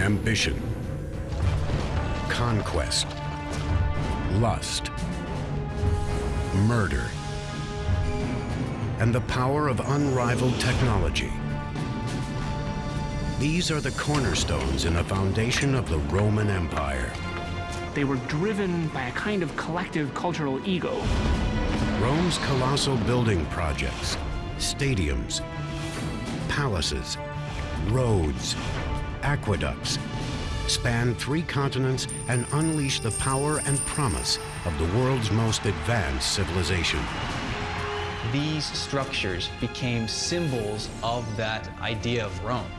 ambition, conquest, lust, murder, and the power of unrivaled technology. These are the cornerstones in the foundation of the Roman Empire. They were driven by a kind of collective cultural ego. Rome's colossal building projects, stadiums, palaces, roads, aqueducts, span three continents and unleash the power and promise of the world's most advanced civilization. These structures became symbols of that idea of Rome.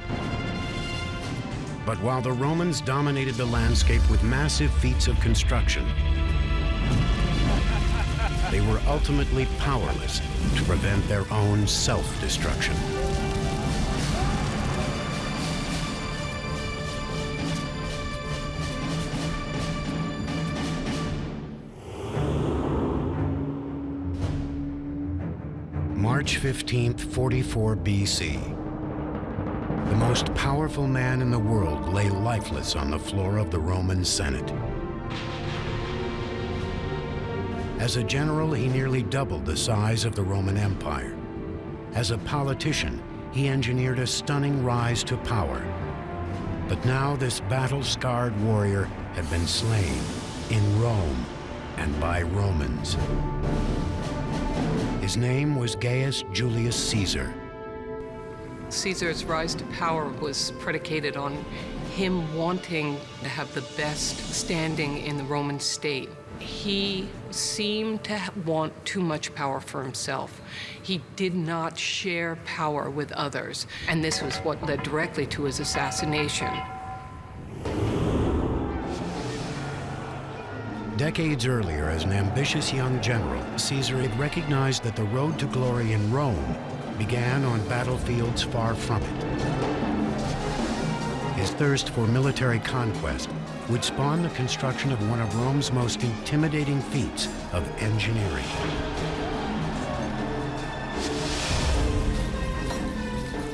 But while the Romans dominated the landscape with massive feats of construction, they were ultimately powerless to prevent their own self-destruction. March 15th, 44 BC. The most powerful man in the world lay lifeless on the floor of the Roman Senate. As a general, he nearly doubled the size of the Roman Empire. As a politician, he engineered a stunning rise to power. But now this battle-scarred warrior had been slain in Rome and by Romans. His name was Gaius Julius Caesar. Caesar's rise to power was predicated on him wanting to have the best standing in the Roman state. He seemed to want too much power for himself. He did not share power with others, and this was what led directly to his assassination. Decades earlier, as an ambitious young general, Caesar had recognized that the road to glory in Rome began on battlefields far from it. His thirst for military conquest would spawn the construction of one of Rome's most intimidating feats of engineering.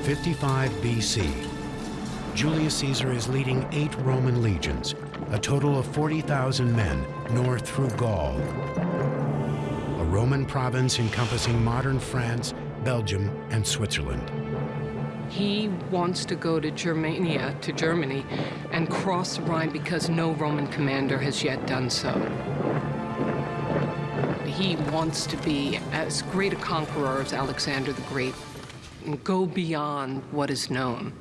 Fifty-five BC, Julius Caesar is leading eight Roman legions, a total of 40,000 men, north through Gaul, a Roman province encompassing modern France, Belgium, and Switzerland. He wants to go to Germania, to Germany, and cross the Rhine because no Roman commander has yet done so. He wants to be as great a conqueror as Alexander the Great and go beyond what is known.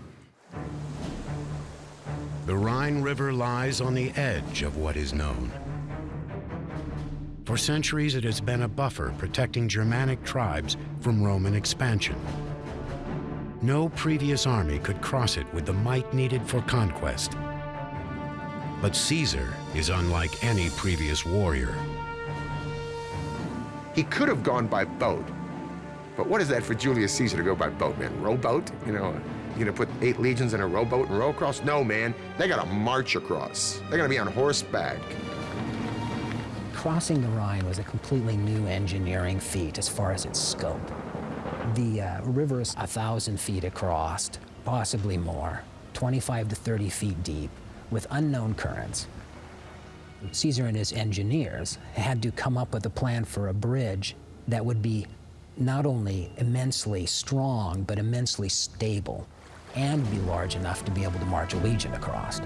The Rhine River lies on the edge of what is known. For centuries, it has been a buffer protecting Germanic tribes from Roman expansion. No previous army could cross it with the might needed for conquest. But Caesar is unlike any previous warrior. He could have gone by boat, but what is that for Julius Caesar to go by boat, man? Rowboat? You know, you gonna put eight legions in a rowboat and row across? No, man. They gotta march across. They're gonna be on horseback. Crossing the Rhine was a completely new engineering feat as far as its scope. The uh, river is a thousand feet across, possibly more, 25 to 30 feet deep, with unknown currents. Caesar and his engineers had to come up with a plan for a bridge that would be not only immensely strong, but immensely stable, and be large enough to be able to march a legion across.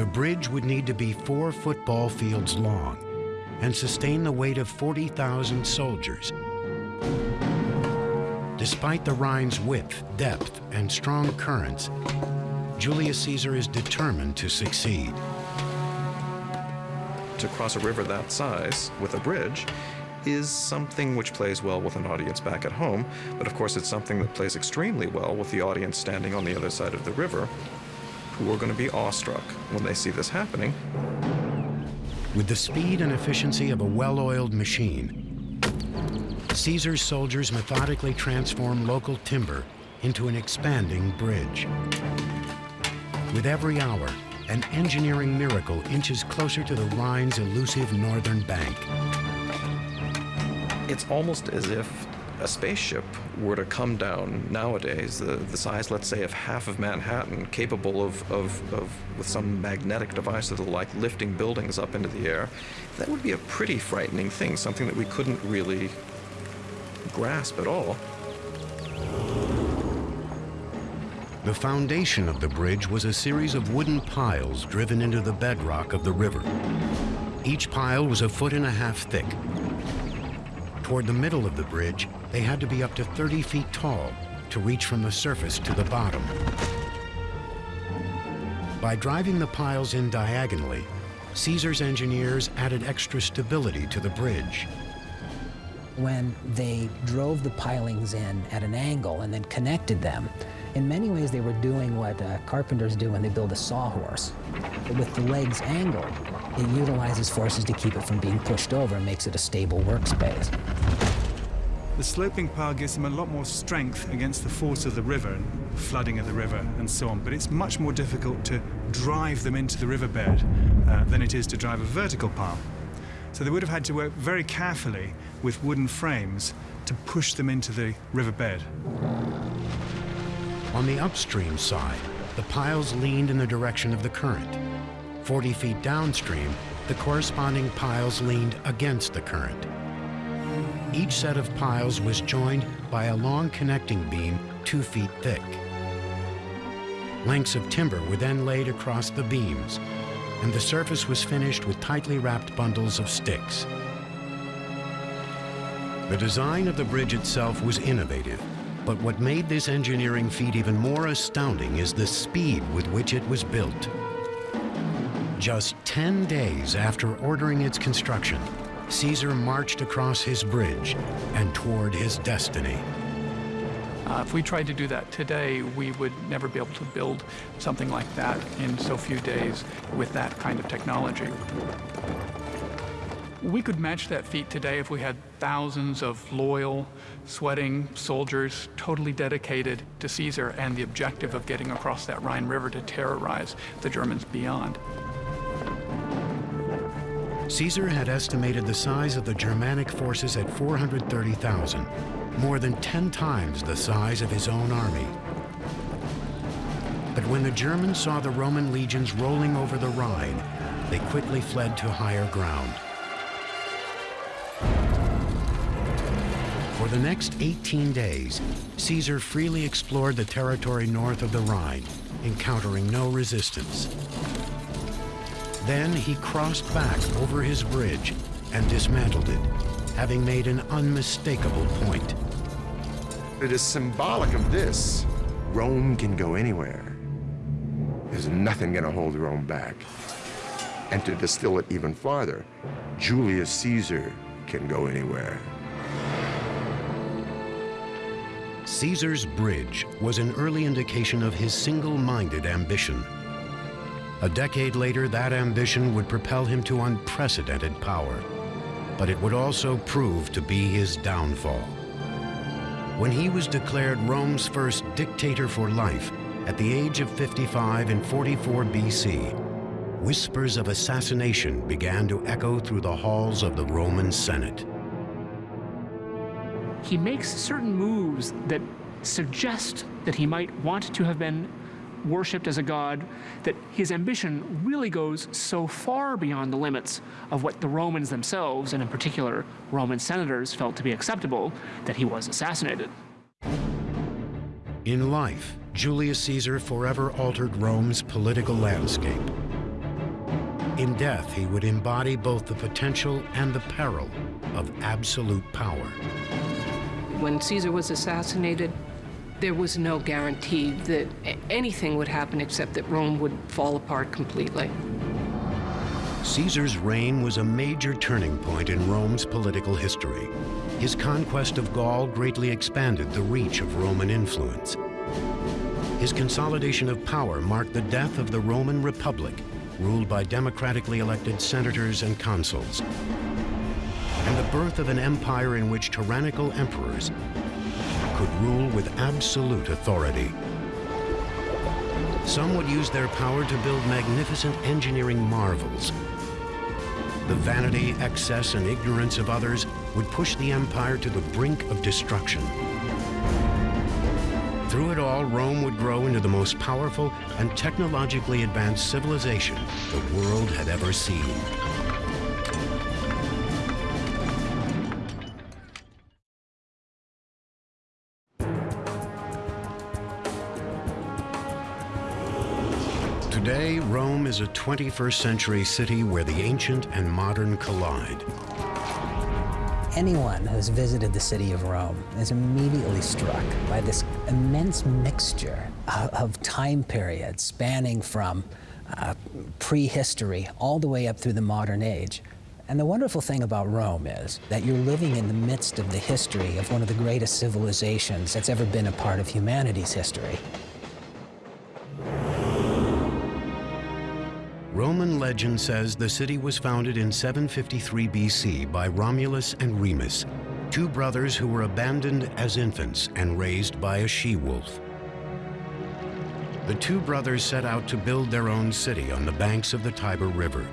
The bridge would need to be four football fields long and sustain the weight of 40,000 soldiers. Despite the Rhine's width, depth, and strong currents, Julius Caesar is determined to succeed. To cross a river that size with a bridge is something which plays well with an audience back at home, but of course it's something that plays extremely well with the audience standing on the other side of the river, who are going to be awestruck when they see this happening. With the speed and efficiency of a well-oiled machine, Caesar's soldiers methodically transform local timber into an expanding bridge. With every hour, an engineering miracle inches closer to the Rhine's elusive northern bank. It's almost as if a spaceship were to come down nowadays, the, the size, let's say, of half of Manhattan, capable of, of, of, with some magnetic device that'll like lifting buildings up into the air, that would be a pretty frightening thing, something that we couldn't really grasp at all. The foundation of the bridge was a series of wooden piles driven into the bedrock of the river. Each pile was a foot and a half thick. Toward the middle of the bridge, they had to be up to 30 feet tall to reach from the surface to the bottom. By driving the piles in diagonally, Caesar's engineers added extra stability to the bridge. When they drove the pilings in at an angle and then connected them, in many ways they were doing what uh, carpenters do when they build a sawhorse. With the legs angled, it utilizes forces to keep it from being pushed over and makes it a stable workspace. The sloping pile gives them a lot more strength against the force of the river and flooding of the river and so on, but it's much more difficult to drive them into the riverbed uh, than it is to drive a vertical pile. So they would have had to work very carefully with wooden frames to push them into the riverbed. On the upstream side, the piles leaned in the direction of the current. 40 feet downstream, the corresponding piles leaned against the current. Each set of piles was joined by a long connecting beam two feet thick. Lengths of timber were then laid across the beams, and the surface was finished with tightly wrapped bundles of sticks. The design of the bridge itself was innovative, but what made this engineering feat even more astounding is the speed with which it was built. Just 10 days after ordering its construction, Caesar marched across his bridge and toward his destiny. Uh, if we tried to do that today, we would never be able to build something like that in so few days with that kind of technology. We could match that feat today if we had thousands of loyal, sweating soldiers totally dedicated to Caesar and the objective of getting across that Rhine River to terrorize the Germans beyond. Caesar had estimated the size of the Germanic forces at 430,000, more than 10 times the size of his own army. But when the Germans saw the Roman legions rolling over the Rhine, they quickly fled to higher ground. The next 18 days, Caesar freely explored the territory north of the Rhine, encountering no resistance. Then he crossed back over his bridge and dismantled it, having made an unmistakable point. It is symbolic of this. Rome can go anywhere. There's nothing going to hold Rome back. And to distill it even farther, Julius Caesar can go anywhere. Caesar's bridge was an early indication of his single-minded ambition. A decade later, that ambition would propel him to unprecedented power, but it would also prove to be his downfall. When he was declared Rome's first dictator for life at the age of 55 in 44 BC, whispers of assassination began to echo through the halls of the Roman Senate. He makes certain moves that suggest that he might want to have been worshipped as a god, that his ambition really goes so far beyond the limits of what the Romans themselves, and in particular Roman senators, felt to be acceptable, that he was assassinated. In life, Julius Caesar forever altered Rome's political landscape. In death, he would embody both the potential and the peril of absolute power. When Caesar was assassinated, there was no guarantee that anything would happen except that Rome would fall apart completely. Caesar's reign was a major turning point in Rome's political history. His conquest of Gaul greatly expanded the reach of Roman influence. His consolidation of power marked the death of the Roman Republic, ruled by democratically elected senators and consuls, and the birth of an empire in which tyrannical emperors could rule with absolute authority. Some would use their power to build magnificent engineering marvels. The vanity, excess, and ignorance of others would push the empire to the brink of destruction. Through it all, Rome would grow into the most powerful and technologically advanced civilization the world had ever seen. Is a 21st century city where the ancient and modern collide. Anyone who's visited the city of Rome is immediately struck by this immense mixture of time periods spanning from uh, prehistory all the way up through the modern age. And the wonderful thing about Rome is that you're living in the midst of the history of one of the greatest civilizations that's ever been a part of humanity's history. Roman legend says the city was founded in 753 BC by Romulus and Remus, two brothers who were abandoned as infants and raised by a she-wolf. The two brothers set out to build their own city on the banks of the Tiber River.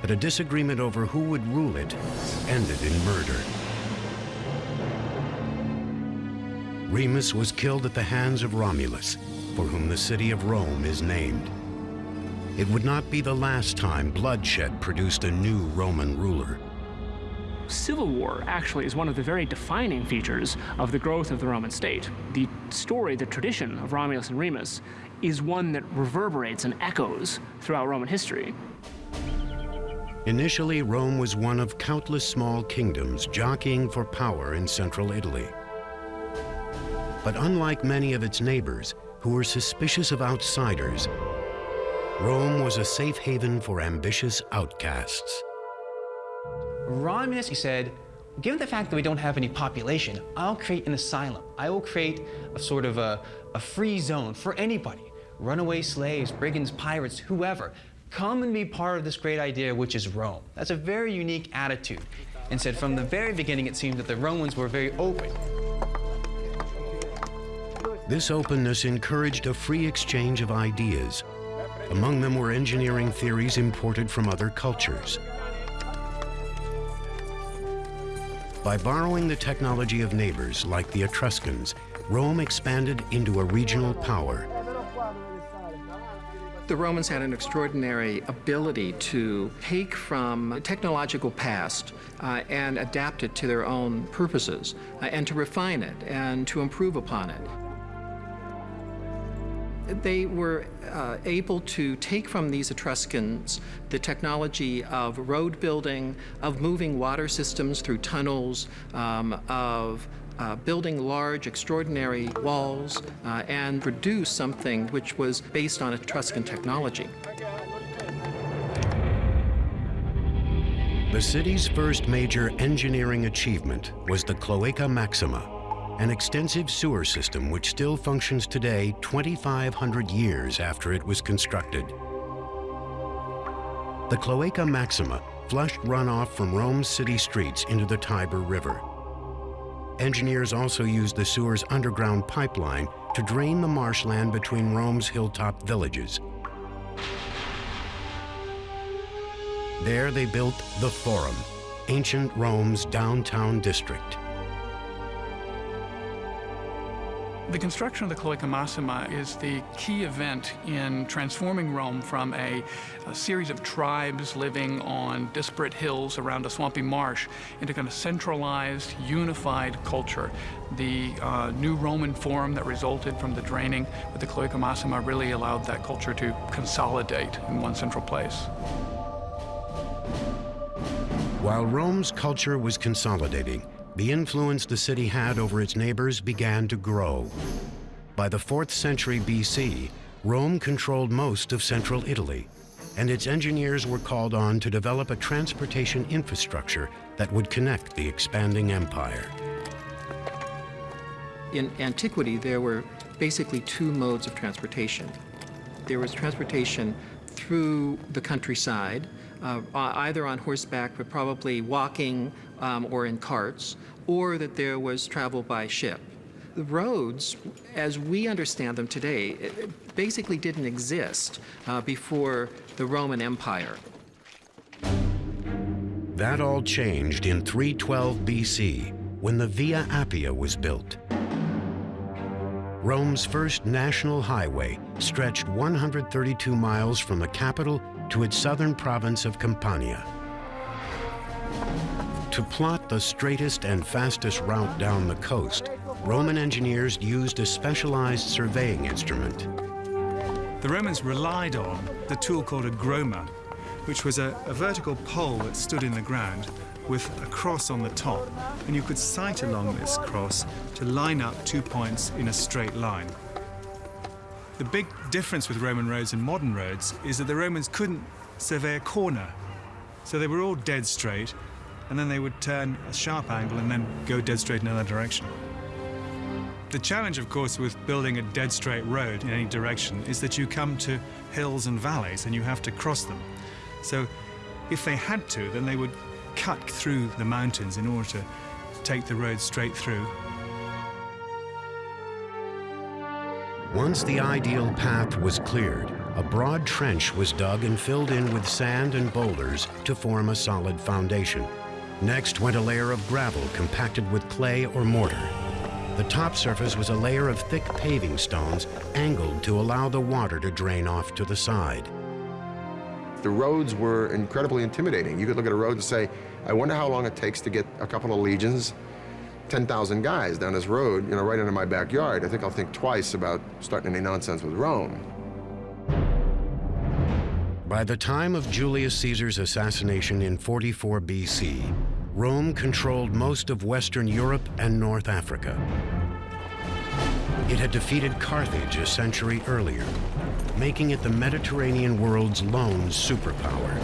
But a disagreement over who would rule it ended in murder. Remus was killed at the hands of Romulus, for whom the city of Rome is named. It would not be the last time bloodshed produced a new Roman ruler. Civil war actually is one of the very defining features of the growth of the Roman state. The story, the tradition of Romulus and Remus is one that reverberates and echoes throughout Roman history. Initially, Rome was one of countless small kingdoms jockeying for power in central Italy. But unlike many of its neighbors, who were suspicious of outsiders, Rome was a safe haven for ambitious outcasts. Romulus, he said, given the fact that we don't have any population, I'll create an asylum. I will create a sort of a, a free zone for anybody. Runaway slaves, brigands, pirates, whoever. Come and be part of this great idea, which is Rome. That's a very unique attitude. And said from the very beginning, it seemed that the Romans were very open. This openness encouraged a free exchange of ideas, among them were engineering theories imported from other cultures. By borrowing the technology of neighbors like the Etruscans, Rome expanded into a regional power. The Romans had an extraordinary ability to take from technological past uh, and adapt it to their own purposes, uh, and to refine it and to improve upon it they were uh, able to take from these Etruscans the technology of road building, of moving water systems through tunnels, um, of uh, building large, extraordinary walls, uh, and produce something which was based on Etruscan technology. The city's first major engineering achievement was the Cloaca Maxima, an extensive sewer system which still functions today 2,500 years after it was constructed. The Cloaca Maxima flushed runoff from Rome's city streets into the Tiber River. Engineers also used the sewer's underground pipeline to drain the marshland between Rome's hilltop villages. There they built the Forum, ancient Rome's downtown district. The construction of the Cloaca Maxima is the key event in transforming Rome from a, a, series of tribes living on disparate hills around a swampy marsh into kind of centralized, unified culture. The uh, new Roman Forum that resulted from the draining with the Cloaca Maxima really allowed that culture to consolidate in one central place. While Rome's culture was consolidating, the influence the city had over its neighbors began to grow. By the 4th century BC, Rome controlled most of central Italy, and its engineers were called on to develop a transportation infrastructure that would connect the expanding empire. In antiquity, there were basically two modes of transportation. There was transportation through the countryside, uh, either on horseback, but probably walking um, or in carts, or that there was travel by ship. The roads, as we understand them today, basically didn't exist uh, before the Roman Empire. That all changed in 312 BC when the Via Appia was built. Rome's first national highway stretched 132 miles from the capital to its southern province of Campania. To plot the straightest and fastest route down the coast, Roman engineers used a specialized surveying instrument. The Romans relied on the tool called a groma, which was a, a vertical pole that stood in the ground with a cross on the top, and you could sight along this cross to line up two points in a straight line. The big difference with Roman roads and modern roads is that the Romans couldn't survey a corner. So they were all dead straight, and then they would turn a sharp angle and then go dead straight in another direction. The challenge, of course, with building a dead straight road in any direction is that you come to hills and valleys and you have to cross them. So if they had to, then they would cut through the mountains in order to take the road straight through. Once the ideal path was cleared, a broad trench was dug and filled in with sand and boulders to form a solid foundation. Next went a layer of gravel compacted with clay or mortar. The top surface was a layer of thick paving stones angled to allow the water to drain off to the side. The roads were incredibly intimidating. You could look at a road and say, I wonder how long it takes to get a couple of legions, 10,000 guys down this road, you know, right into my backyard. I think I'll think twice about starting any nonsense with Rome. By the time of Julius Caesar's assassination in 44 BC, Rome controlled most of Western Europe and North Africa. It had defeated Carthage a century earlier, making it the Mediterranean world's lone superpower.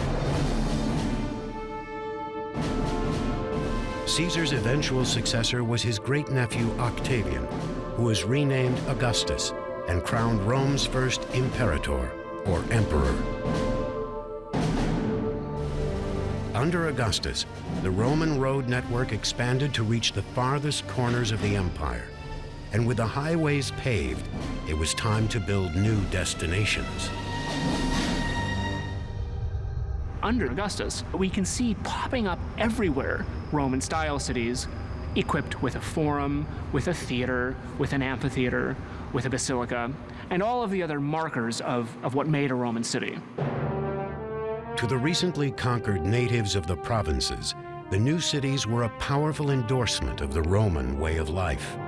Caesar's eventual successor was his great-nephew Octavian, who was renamed Augustus and crowned Rome's first imperator, or emperor. Under Augustus, the Roman road network expanded to reach the farthest corners of the empire. And with the highways paved, it was time to build new destinations. Under Augustus, we can see popping up everywhere Roman-style cities equipped with a forum, with a theater, with an amphitheater, with a basilica, and all of the other markers of, of what made a Roman city. To the recently conquered natives of the provinces, the new cities were a powerful endorsement of the Roman way of life.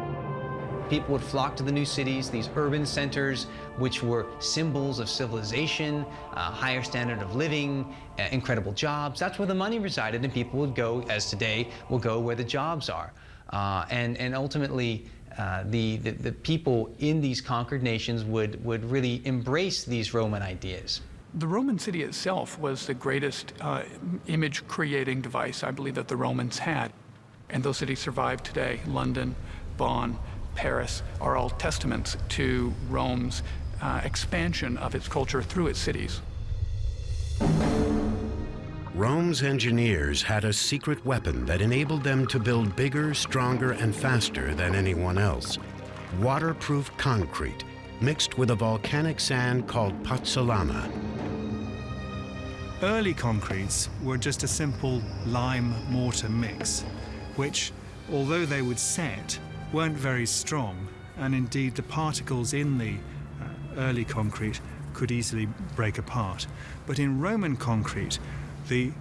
People would flock to the new cities, these urban centers, which were symbols of civilization, a higher standard of living, uh, incredible jobs. That's where the money resided, and people would go, as today, will go where the jobs are. Uh, and, and ultimately, uh, the, the, the people in these conquered nations would, would really embrace these Roman ideas. The Roman city itself was the greatest uh, image creating device I believe that the Romans had. And those cities survive today. London, Bonn, Paris are all testaments to Rome's uh, expansion of its culture through its cities. Rome's engineers had a secret weapon that enabled them to build bigger, stronger, and faster than anyone else. Waterproof concrete mixed with a volcanic sand called pozzolana. Early concretes were just a simple lime mortar mix, which, although they would set, weren't very strong, and indeed the particles in the uh, early concrete could easily break apart. But in Roman concrete, the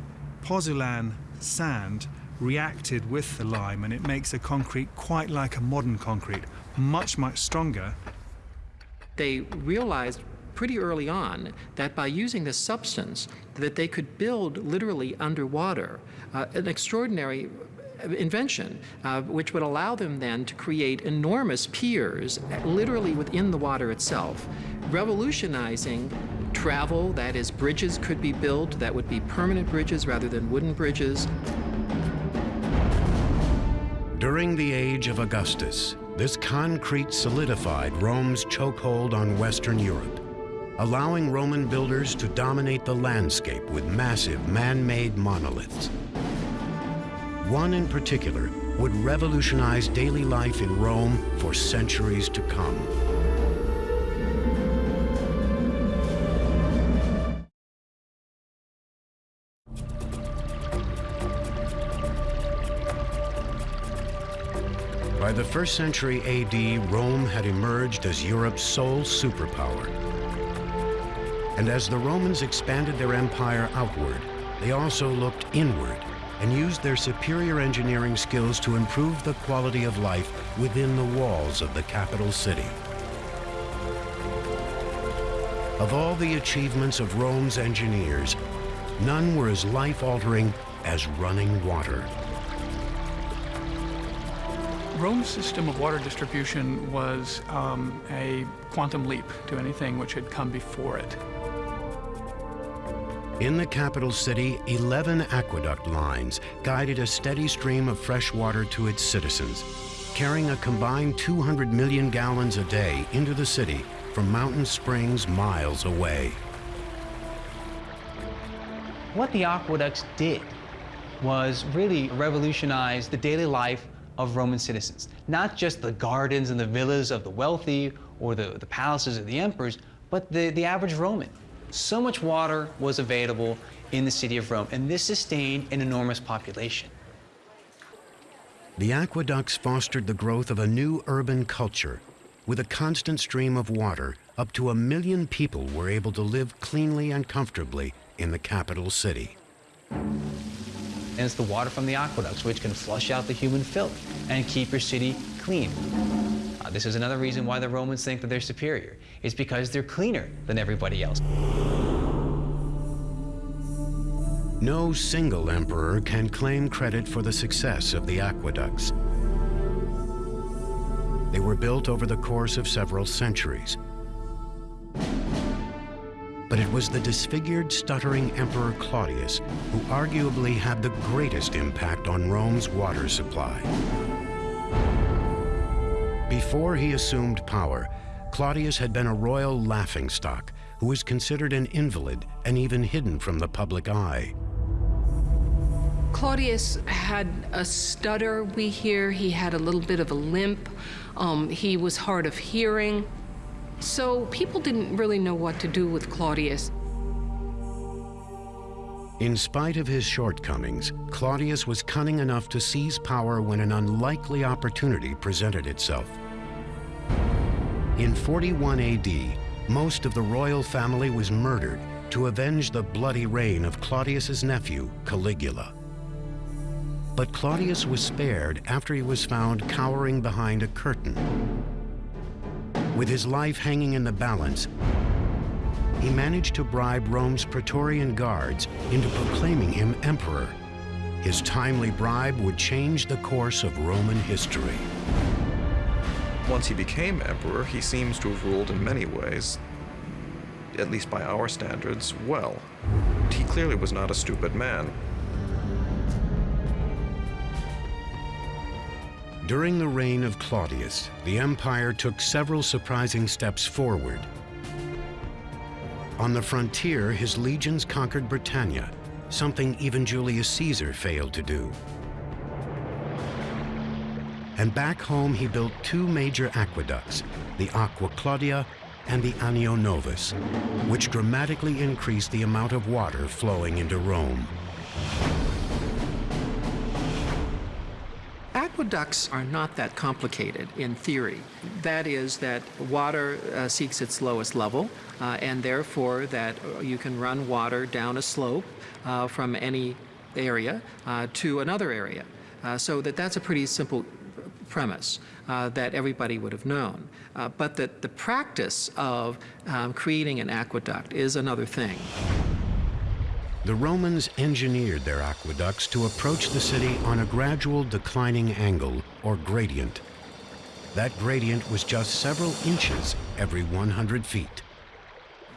pozzolan sand reacted with the lime and it makes a concrete quite like a modern concrete, much, much stronger. They realized pretty early on that by using this substance that they could build literally underwater uh, an extraordinary invention, uh, which would allow them then to create enormous piers literally within the water itself, revolutionizing travel, that is, bridges could be built that would be permanent bridges rather than wooden bridges. During the age of Augustus, this concrete solidified Rome's chokehold on Western Europe, allowing Roman builders to dominate the landscape with massive man-made monoliths. One in particular would revolutionize daily life in Rome for centuries to come. By the first century AD, Rome had emerged as Europe's sole superpower. And as the Romans expanded their empire outward, they also looked inward and used their superior engineering skills to improve the quality of life within the walls of the capital city. Of all the achievements of Rome's engineers, none were as life-altering as running water. Rome's system of water distribution was um, a quantum leap to anything which had come before it. In the capital city, 11 aqueduct lines guided a steady stream of fresh water to its citizens, carrying a combined 200 million gallons a day into the city from mountain springs miles away. What the aqueducts did was really revolutionize the daily life of Roman citizens. Not just the gardens and the villas of the wealthy or the, the palaces of the emperors, but the, the average Roman. So much water was available in the city of Rome, and this sustained an enormous population. The aqueducts fostered the growth of a new urban culture. With a constant stream of water, up to a million people were able to live cleanly and comfortably in the capital city. And it's the water from the aqueducts which can flush out the human filth and keep your city clean. Uh, this is another reason why the Romans think that they're superior. It's because they're cleaner than everybody else. No single emperor can claim credit for the success of the aqueducts. They were built over the course of several centuries. But it was the disfigured, stuttering Emperor Claudius who arguably had the greatest impact on Rome's water supply. Before he assumed power, Claudius had been a royal laughingstock who was considered an invalid and even hidden from the public eye. Claudius had a stutter, we hear. He had a little bit of a limp. Um, he was hard of hearing. So people didn't really know what to do with Claudius. In spite of his shortcomings, Claudius was cunning enough to seize power when an unlikely opportunity presented itself. In 41 AD, most of the royal family was murdered to avenge the bloody reign of Claudius's nephew, Caligula. But Claudius was spared after he was found cowering behind a curtain. With his life hanging in the balance, he managed to bribe Rome's Praetorian guards into proclaiming him emperor. His timely bribe would change the course of Roman history. Once he became emperor, he seems to have ruled in many ways, at least by our standards, well. He clearly was not a stupid man. During the reign of Claudius, the empire took several surprising steps forward. On the frontier, his legions conquered Britannia, something even Julius Caesar failed to do. And back home, he built two major aqueducts, the Aqua Claudia and the Anio Novus, which dramatically increased the amount of water flowing into Rome. Aqueducts are not that complicated in theory. That is that water uh, seeks its lowest level, uh, and therefore that you can run water down a slope uh, from any area uh, to another area. Uh, so that that's a pretty simple premise uh, that everybody would have known. but that the practice of um, creating an aqueduct is another thing. The Romans engineered their aqueducts to approach the city on a gradual declining angle, or gradient. That gradient was just several inches every 100 feet.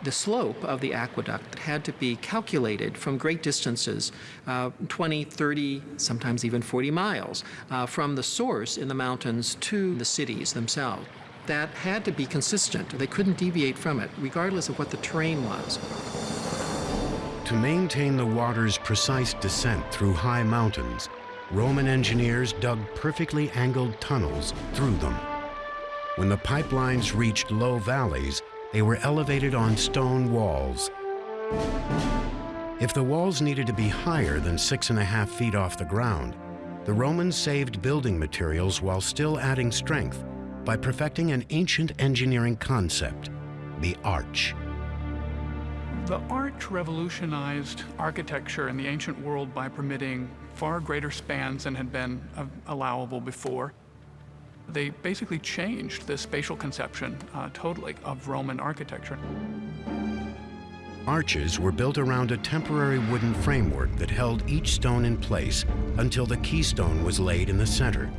The slope of the aqueduct had to be calculated from great distances, uh, 20, 30, sometimes even 40 miles, uh, from the source in the mountains to the cities themselves. That had to be consistent. They couldn't deviate from it, regardless of what the terrain was. To maintain the water's precise descent through high mountains, Roman engineers dug perfectly angled tunnels through them. When the pipelines reached low valleys, they were elevated on stone walls. If the walls needed to be higher than six and a half feet off the ground, the Romans saved building materials while still adding strength by perfecting an ancient engineering concept, the arch. The arch revolutionized architecture in the ancient world by permitting far greater spans than had been allowable before. They basically changed the spatial conception uh, totally of Roman architecture. Arches were built around a temporary wooden framework that held each stone in place until the keystone was laid in the center.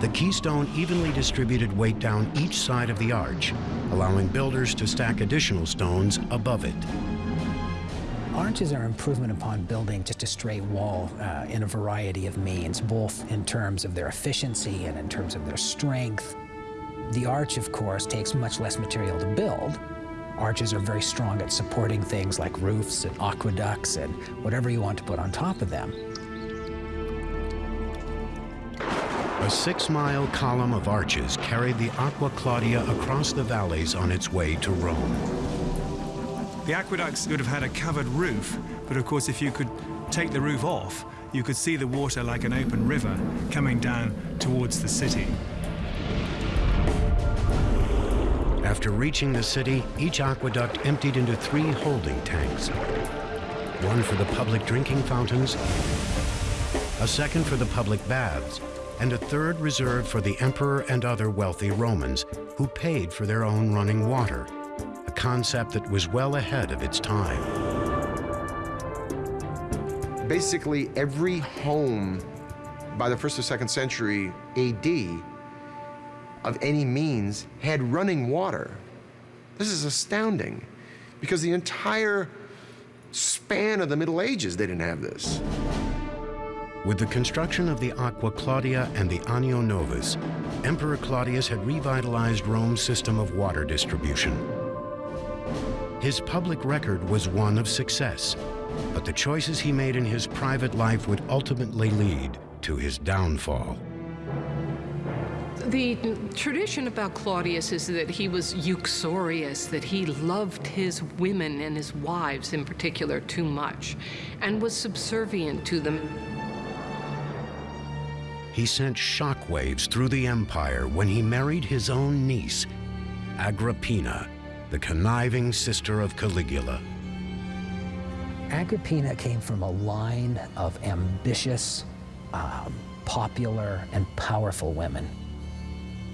The keystone evenly distributed weight down each side of the arch, allowing builders to stack additional stones above it. Arches are an improvement upon building just a straight wall uh, in a variety of means, both in terms of their efficiency and in terms of their strength. The arch, of course, takes much less material to build. Arches are very strong at supporting things like roofs and aqueducts and whatever you want to put on top of them. A six-mile column of arches carried the Aqua Claudia across the valleys on its way to Rome. The aqueducts would have had a covered roof, but of course if you could take the roof off, you could see the water like an open river coming down towards the city. After reaching the city, each aqueduct emptied into three holding tanks. One for the public drinking fountains, a second for the public baths, and a third reserved for the emperor and other wealthy Romans who paid for their own running water, a concept that was well ahead of its time. Basically, every home by the first or second century AD of any means had running water. This is astounding because the entire span of the Middle Ages, they didn't have this. With the construction of the Aqua Claudia and the Anio Novus, Emperor Claudius had revitalized Rome's system of water distribution. His public record was one of success, but the choices he made in his private life would ultimately lead to his downfall. The tradition about Claudius is that he was uxorious, that he loved his women and his wives in particular too much, and was subservient to them. He sent shockwaves through the empire when he married his own niece, Agrippina, the conniving sister of Caligula. Agrippina came from a line of ambitious, um, popular, and powerful women.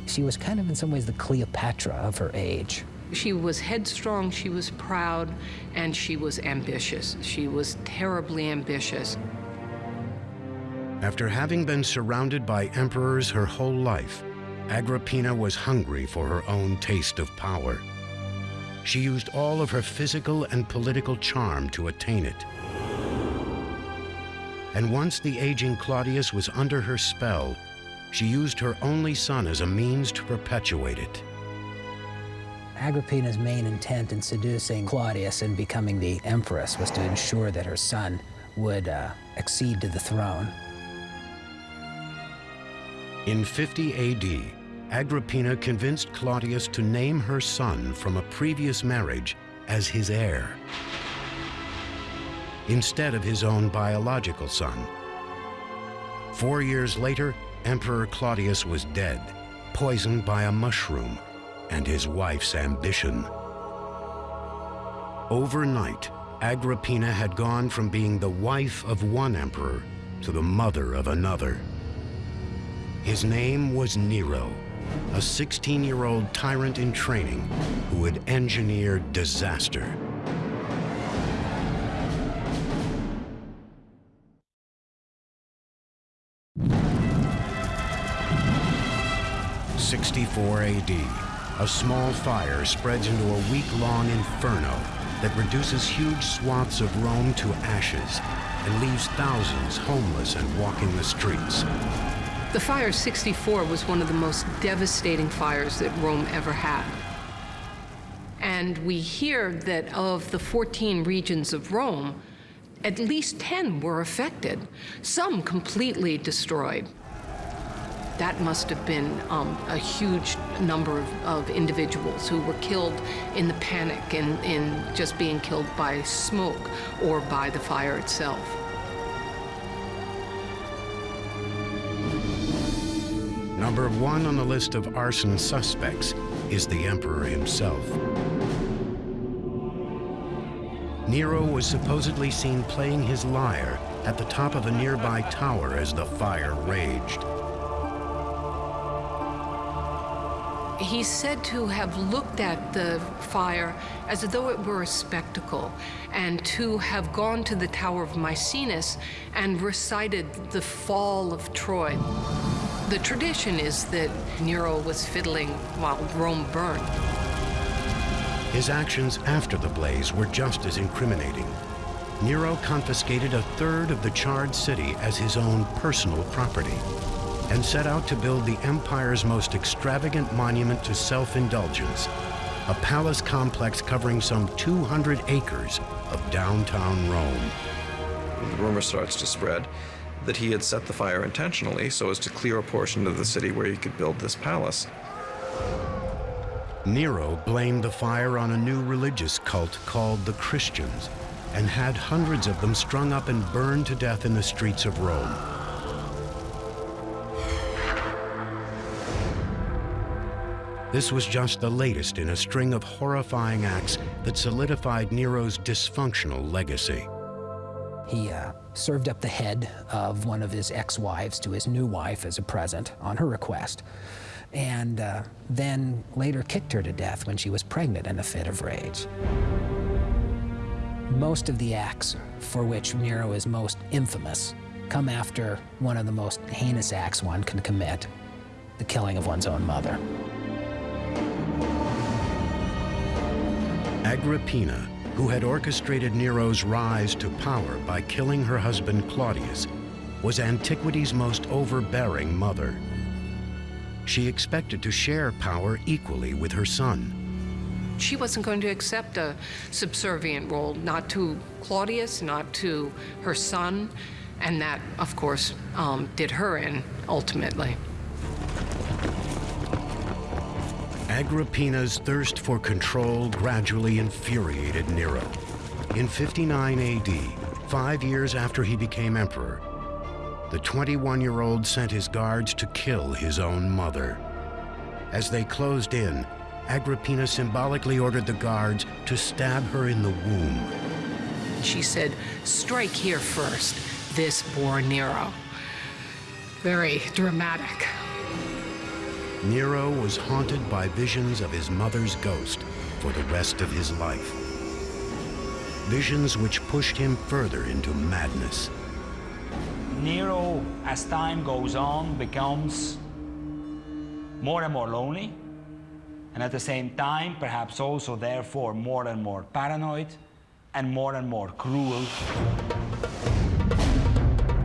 She was kind of, in some ways, the Cleopatra of her age. She was headstrong, she was proud, and she was ambitious. She was terribly ambitious. After having been surrounded by emperors her whole life, Agrippina was hungry for her own taste of power. She used all of her physical and political charm to attain it. And once the aging Claudius was under her spell, she used her only son as a means to perpetuate it. Agrippina's main intent in seducing Claudius and becoming the empress was to ensure that her son would uh, accede to the throne. In 50 AD, Agrippina convinced Claudius to name her son from a previous marriage as his heir, instead of his own biological son. Four years later, Emperor Claudius was dead, poisoned by a mushroom, and his wife's ambition. Overnight, Agrippina had gone from being the wife of one emperor to the mother of another. His name was Nero, a 16-year-old tyrant in training who would engineer disaster. Sixty-four AD, a small fire spreads into a week-long inferno that reduces huge swaths of Rome to ashes and leaves thousands homeless and walking the streets. The fire 64 was one of the most devastating fires that Rome ever had. And we hear that of the 14 regions of Rome, at least 10 were affected, some completely destroyed. That must have been um, a huge number of, of, individuals who were killed in the panic and in just being killed by smoke or by the fire itself. Number one on the list of arson suspects is the emperor himself. Nero was supposedly seen playing his lyre at the top of a nearby tower as the fire raged. He's said to have looked at the fire as though it were a spectacle, and to have gone to the Tower of Maecenas and recited the fall of Troy. The tradition is that Nero was fiddling while Rome burned. His actions after the blaze were just as incriminating. Nero confiscated a third of the charred city as his own personal property and set out to build the empire's most extravagant monument to self-indulgence, a palace complex covering some 200 acres of downtown Rome. The rumor starts to spread that he had set the fire intentionally so as to clear a portion of the city where he could build this palace. Nero blamed the fire on a new religious cult called the Christians and had hundreds of them strung up and burned to death in the streets of Rome. This was just the latest in a string of horrifying acts that solidified Nero's dysfunctional legacy. He uh, served up the head of one of his ex-wives to his new wife as a present on her request, and uh, then later kicked her to death when she was pregnant in a fit of rage. Most of the acts for which Nero is most infamous come after one of the most heinous acts one can commit, the killing of one's own mother. Agrippina, who had orchestrated Nero's rise to power by killing her husband Claudius, was antiquity's most overbearing mother. She expected to share power equally with her son. She wasn't going to accept a subservient role, not to Claudius, not to her son, and that, of course, um, did her in ultimately. Agrippina's thirst for control gradually infuriated Nero. In 59 AD, five years after he became emperor, the 21-year-old sent his guards to kill his own mother. As they closed in, Agrippina symbolically ordered the guards to stab her in the womb. She said, strike here first. This bore Nero. Very dramatic. Nero was haunted by visions of his mother's ghost for the rest of his life. Visions which pushed him further into madness. Nero, as time goes on, becomes more and more lonely, and at the same time, perhaps also therefore more and more paranoid, and more and more cruel.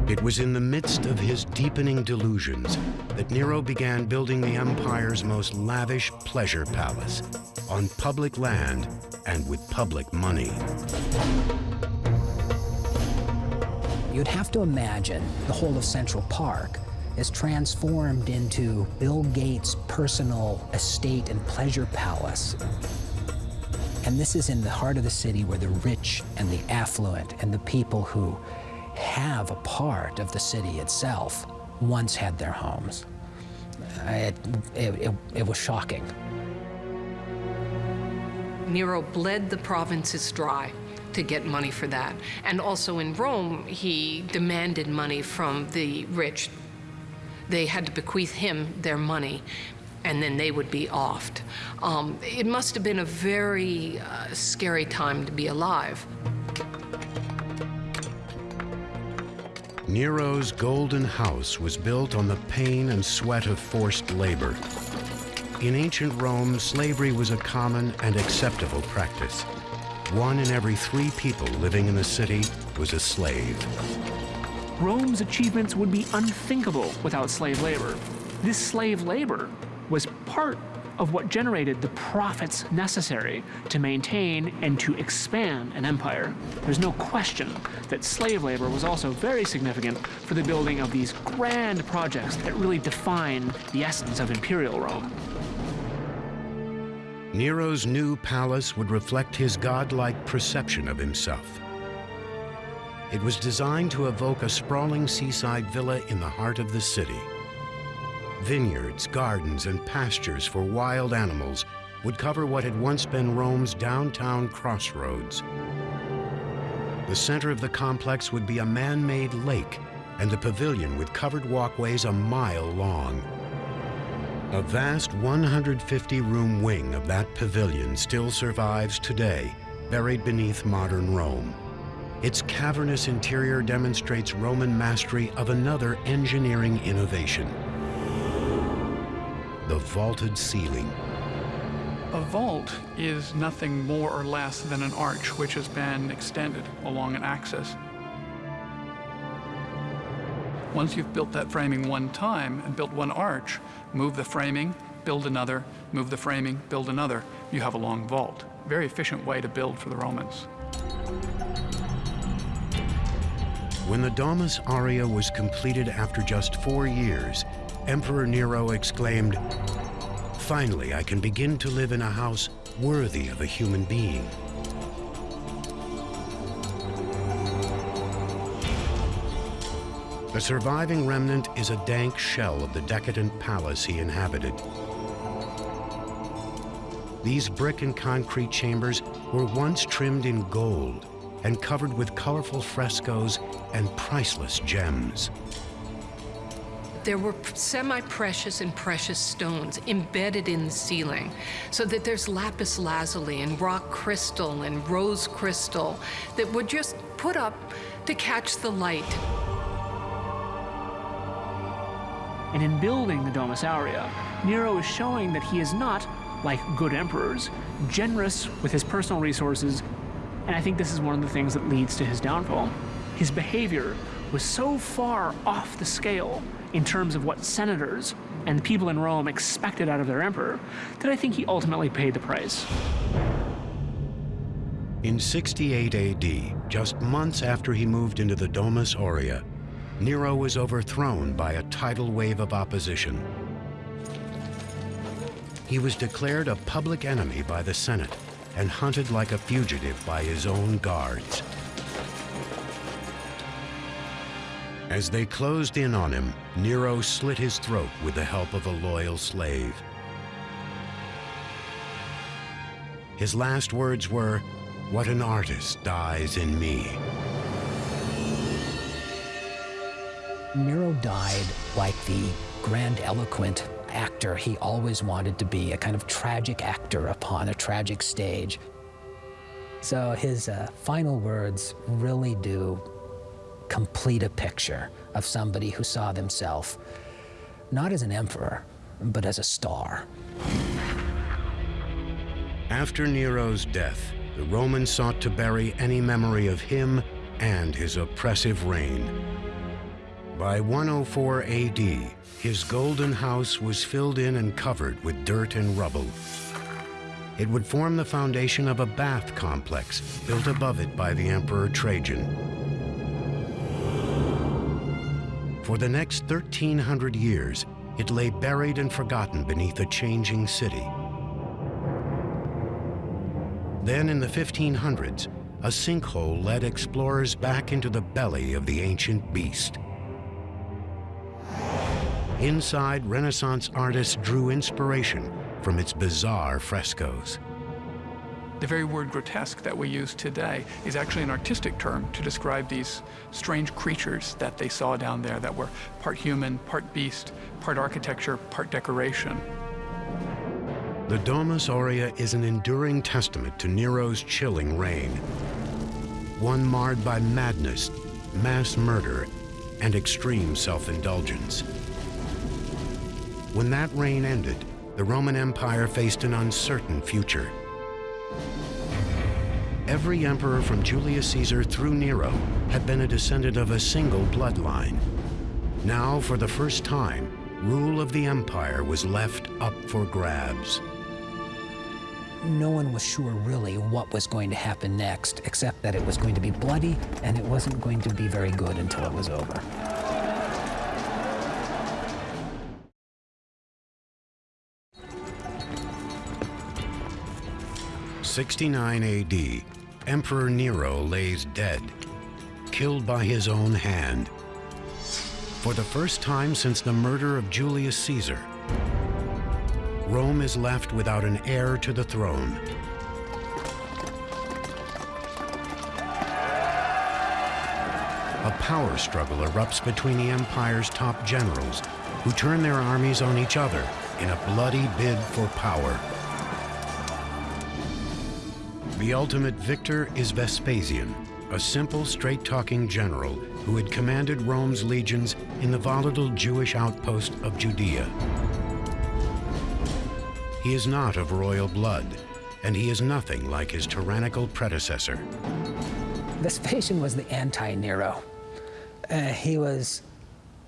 It was in the midst of his deepening delusions that Nero began building the empire's most lavish pleasure palace on public land and with public money. You'd have to imagine the whole of Central Park is transformed into Bill Gates' personal estate and pleasure palace. And this is in the heart of the city where the rich and the affluent and the people who have a part of the city itself once had their homes. It, it, it, was shocking. Nero bled the provinces dry to get money for that. And also in Rome, he demanded money from the rich. They had to bequeath him their money, and then they would be offed. Um, it must have been a very uh, scary time to be alive. Nero's golden house was built on the pain and sweat of forced labor. In ancient Rome, slavery was a common and acceptable practice. One in every three people living in the city was a slave. Rome's achievements would be unthinkable without slave labor. This slave labor was part of what generated the profits necessary to maintain and to expand an empire. There's no question that slave labor was also very significant for the building of these grand projects that really define the essence of imperial Rome. Nero's new palace would reflect his godlike perception of himself. It was designed to evoke a sprawling seaside villa in the heart of the city. Vineyards, gardens, and pastures for wild animals would cover what had once been Rome's downtown crossroads. The center of the complex would be a man-made lake and the pavilion with covered walkways a mile long. A vast 150-room wing of that pavilion still survives today, buried beneath modern Rome. Its cavernous interior demonstrates Roman mastery of another engineering innovation, the vaulted ceiling. A vault is nothing more or less than an arch which has been extended along an axis. Once you've built that framing one time and built one arch, move the framing, build another, move the framing, build another, you have a long vault. Very efficient way to build for the Romans. When the Domus Aurea was completed after just four years, Emperor Nero exclaimed, Finally, I can begin to live in a house worthy of a human being. The surviving remnant is a dank shell of the decadent palace he inhabited. These brick and concrete chambers were once trimmed in gold and covered with colorful frescoes and priceless gems. There were semi-precious and precious stones embedded in the ceiling, so that there's lapis lazuli and rock crystal and rose crystal that would just put up to catch the light. And in building the Domus Aurea, Nero is showing that he is not, like good emperors, generous with his personal resources, and I think this is one of the things that leads to his downfall. His behavior was so far off the scale in terms of what senators and the people in Rome expected out of their emperor that I think he ultimately paid the price. In 68 AD, just months after he moved into the Domus Aurea, Nero was overthrown by a tidal wave of opposition. He was declared a public enemy by the Senate and hunted like a fugitive by his own guards. As they closed in on him, Nero slit his throat with the help of a loyal slave. His last words were, what an artist dies in me. Nero died like the grandiloquent actor he always wanted to be, a kind of tragic actor upon a tragic stage. So his uh, final words really do complete a picture of somebody who saw themselves not as an emperor, but as a star. After Nero's death, the Romans sought to bury any memory of him and his oppressive reign. By 104 AD, his golden house was filled in and covered with dirt and rubble. It would form the foundation of a bath complex built above it by the Emperor Trajan. For the next 1,300 years, it lay buried and forgotten beneath a changing city. Then in the 1500s, a sinkhole led explorers back into the belly of the ancient beast. Inside, Renaissance artists drew inspiration from its bizarre frescoes. The very word grotesque that we use today is actually an artistic term to describe these strange creatures that they saw down there that were part human, part beast, part architecture, part decoration. The Domus Aurea is an enduring testament to Nero's chilling reign, one marred by madness, mass murder, and extreme self-indulgence. When that reign ended, the Roman Empire faced an uncertain future every emperor from Julius Caesar through Nero had been a descendant of a single bloodline. Now, for the first time, rule of the empire was left up for grabs. No one was sure really what was going to happen next, except that it was going to be bloody and it wasn't going to be very good until it was over. Sixty-nine A.D. Emperor Nero lays dead, killed by his own hand. For the first time since the murder of Julius Caesar, Rome is left without an heir to the throne. A power struggle erupts between the empire's top generals, who turn their armies on each other in a bloody bid for power. The ultimate victor is Vespasian, a simple, straight-talking general who had commanded Rome's legions in the volatile Jewish outpost of Judea. He is not of royal blood, and he is nothing like his tyrannical predecessor. Vespasian was the anti-Nero. Uh, he was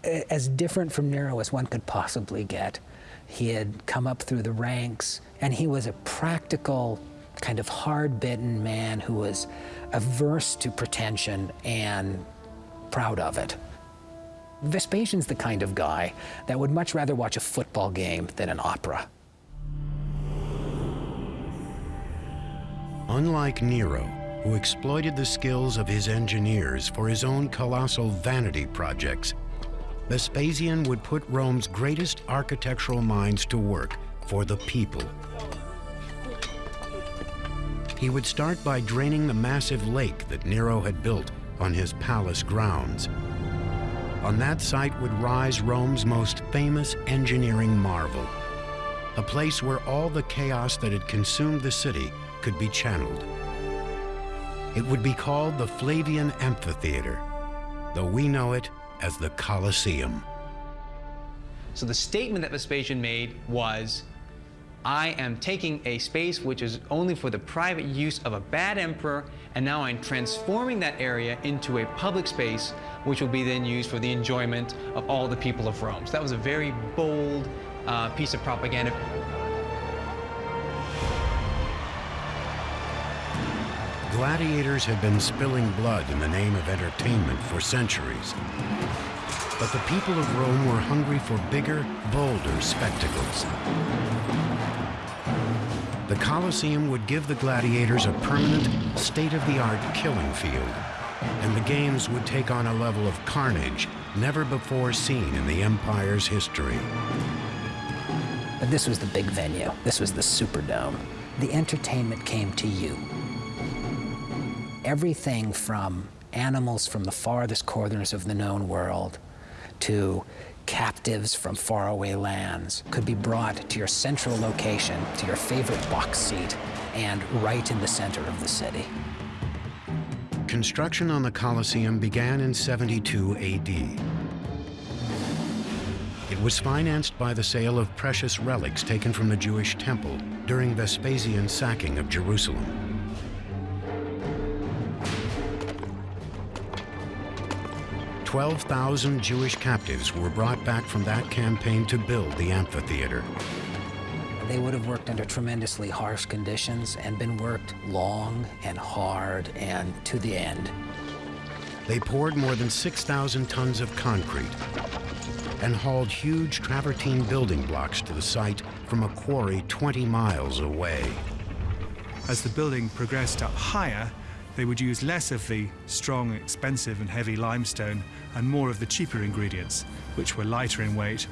uh, as different from Nero as one could possibly get. He had come up through the ranks, and he was a practical, kind of hard-bitten man who was averse to pretension and proud of it. Vespasian's the kind of guy that would much rather watch a football game than an opera. Unlike Nero, who exploited the skills of his engineers for his own colossal vanity projects, Vespasian would put Rome's greatest architectural minds to work for the people. He would start by draining the massive lake that Nero had built on his palace grounds. On that site would rise Rome's most famous engineering marvel, a place where all the chaos that had consumed the city could be channeled. It would be called the Flavian Amphitheater, though we know it as the Colosseum. So the statement that Vespasian made was, I am taking a space which is only for the private use of a bad emperor, and now I'm transforming that area into a public space which will be then used for the enjoyment of all the people of Rome. So that was a very bold uh, piece of propaganda. Gladiators had been spilling blood in the name of entertainment for centuries. But the people of Rome were hungry for bigger, bolder spectacles. The Colosseum would give the gladiators a permanent, state-of-the-art killing field, and the games would take on a level of carnage never before seen in the empire's history. But this was the big venue. This was the Superdome. The entertainment came to you. Everything from animals from the farthest corners of the known world to captives from faraway lands could be brought to your central location, to your favorite box seat, and right in the center of the city. Construction on the Colosseum began in 72 AD. It was financed by the sale of precious relics taken from the Jewish temple during Vespasian's sacking of Jerusalem. 12,000 Jewish captives were brought back from that campaign to build the amphitheater. They would have worked under tremendously harsh conditions and been worked long and hard and to the end. They poured more than 6,000 tons of concrete and hauled huge travertine building blocks to the site from a quarry 20 miles away. As the building progressed up higher, they would use less of the strong, expensive and heavy limestone and more of the cheaper ingredients, which were lighter in weight.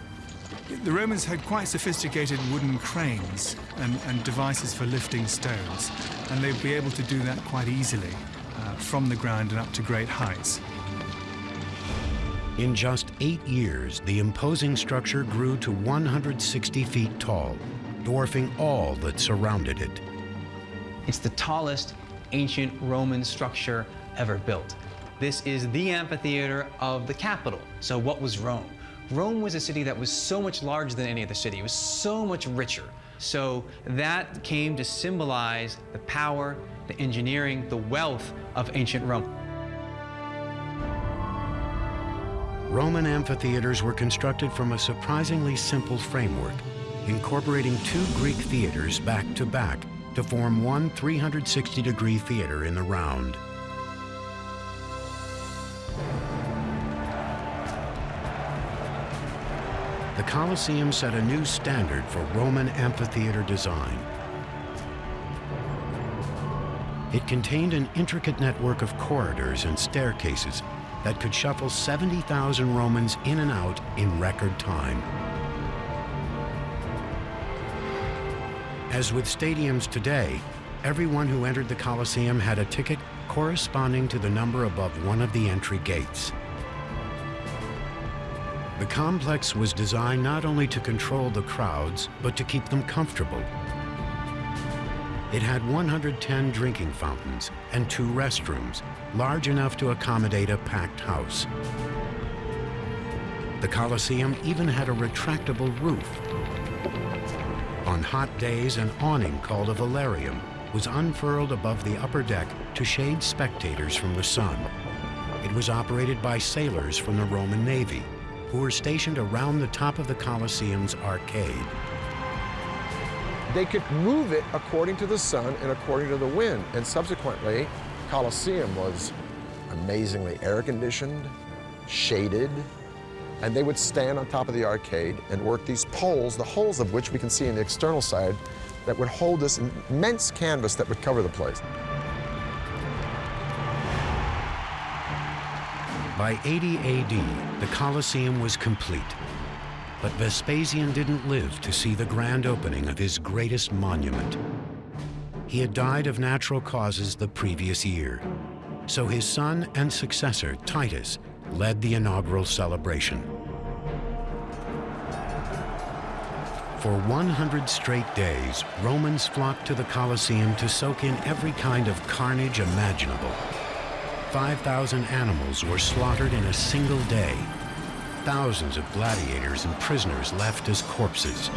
The Romans had quite sophisticated wooden cranes and, and devices for lifting stones, and they'd be able to do that quite easily uh, from the ground and up to great heights. In just eight years, the imposing structure grew to 160 feet tall, dwarfing all that surrounded it. It's the tallest ancient Roman structure ever built. This is the amphitheater of the capital. So what was Rome? Rome was a city that was so much larger than any other city. It was so much richer. So that came to symbolize the power, the engineering, the wealth of ancient Rome. Roman amphitheaters were constructed from a surprisingly simple framework, incorporating two Greek theaters back to back to form one 360-degree theater in the round. The Colosseum set a new standard for Roman amphitheater design. It contained an intricate network of corridors and staircases that could shuffle 70,000 Romans in and out in record time. As with stadiums today, everyone who entered the Colosseum had a ticket corresponding to the number above one of the entry gates. The complex was designed not only to control the crowds, but to keep them comfortable. It had 110 drinking fountains and two restrooms, large enough to accommodate a packed house. The Colosseum even had a retractable roof. On hot days, an awning called a velarium was unfurled above the upper deck to shade spectators from the sun. It was operated by sailors from the Roman Navy who were stationed around the top of the Colosseum's arcade. They could move it according to the sun and according to the wind, and subsequently, Colosseum was amazingly air-conditioned, shaded, and they would stand on top of the arcade and work these poles, the holes of which we can see in the external side, that would hold this immense canvas that would cover the place. By 80 AD, the Colosseum was complete. But Vespasian didn't live to see the grand opening of his greatest monument. He had died of natural causes the previous year. So his son and successor, Titus, led the inaugural celebration. For 100 straight days, Romans flocked to the Colosseum to soak in every kind of carnage imaginable. 5,000 animals were slaughtered in a single day. Thousands of gladiators and prisoners left as corpses.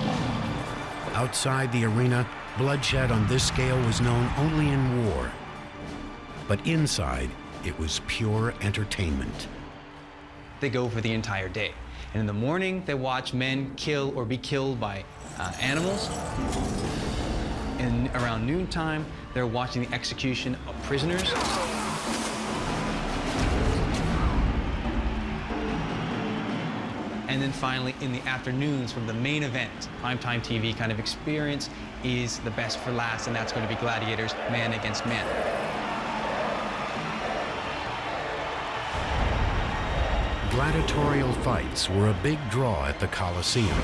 Outside the arena, bloodshed on this scale was known only in war. But inside, it was pure entertainment. They go for the entire day. And in the morning, they watch men kill or be killed by uh, animals. And around noontime, they're watching the execution of prisoners. And then finally, in the afternoons from the main event, primetime TV kind of experience is the best for last, and that's going to be gladiators, man against man. Gladiatorial fights were a big draw at the Colosseum,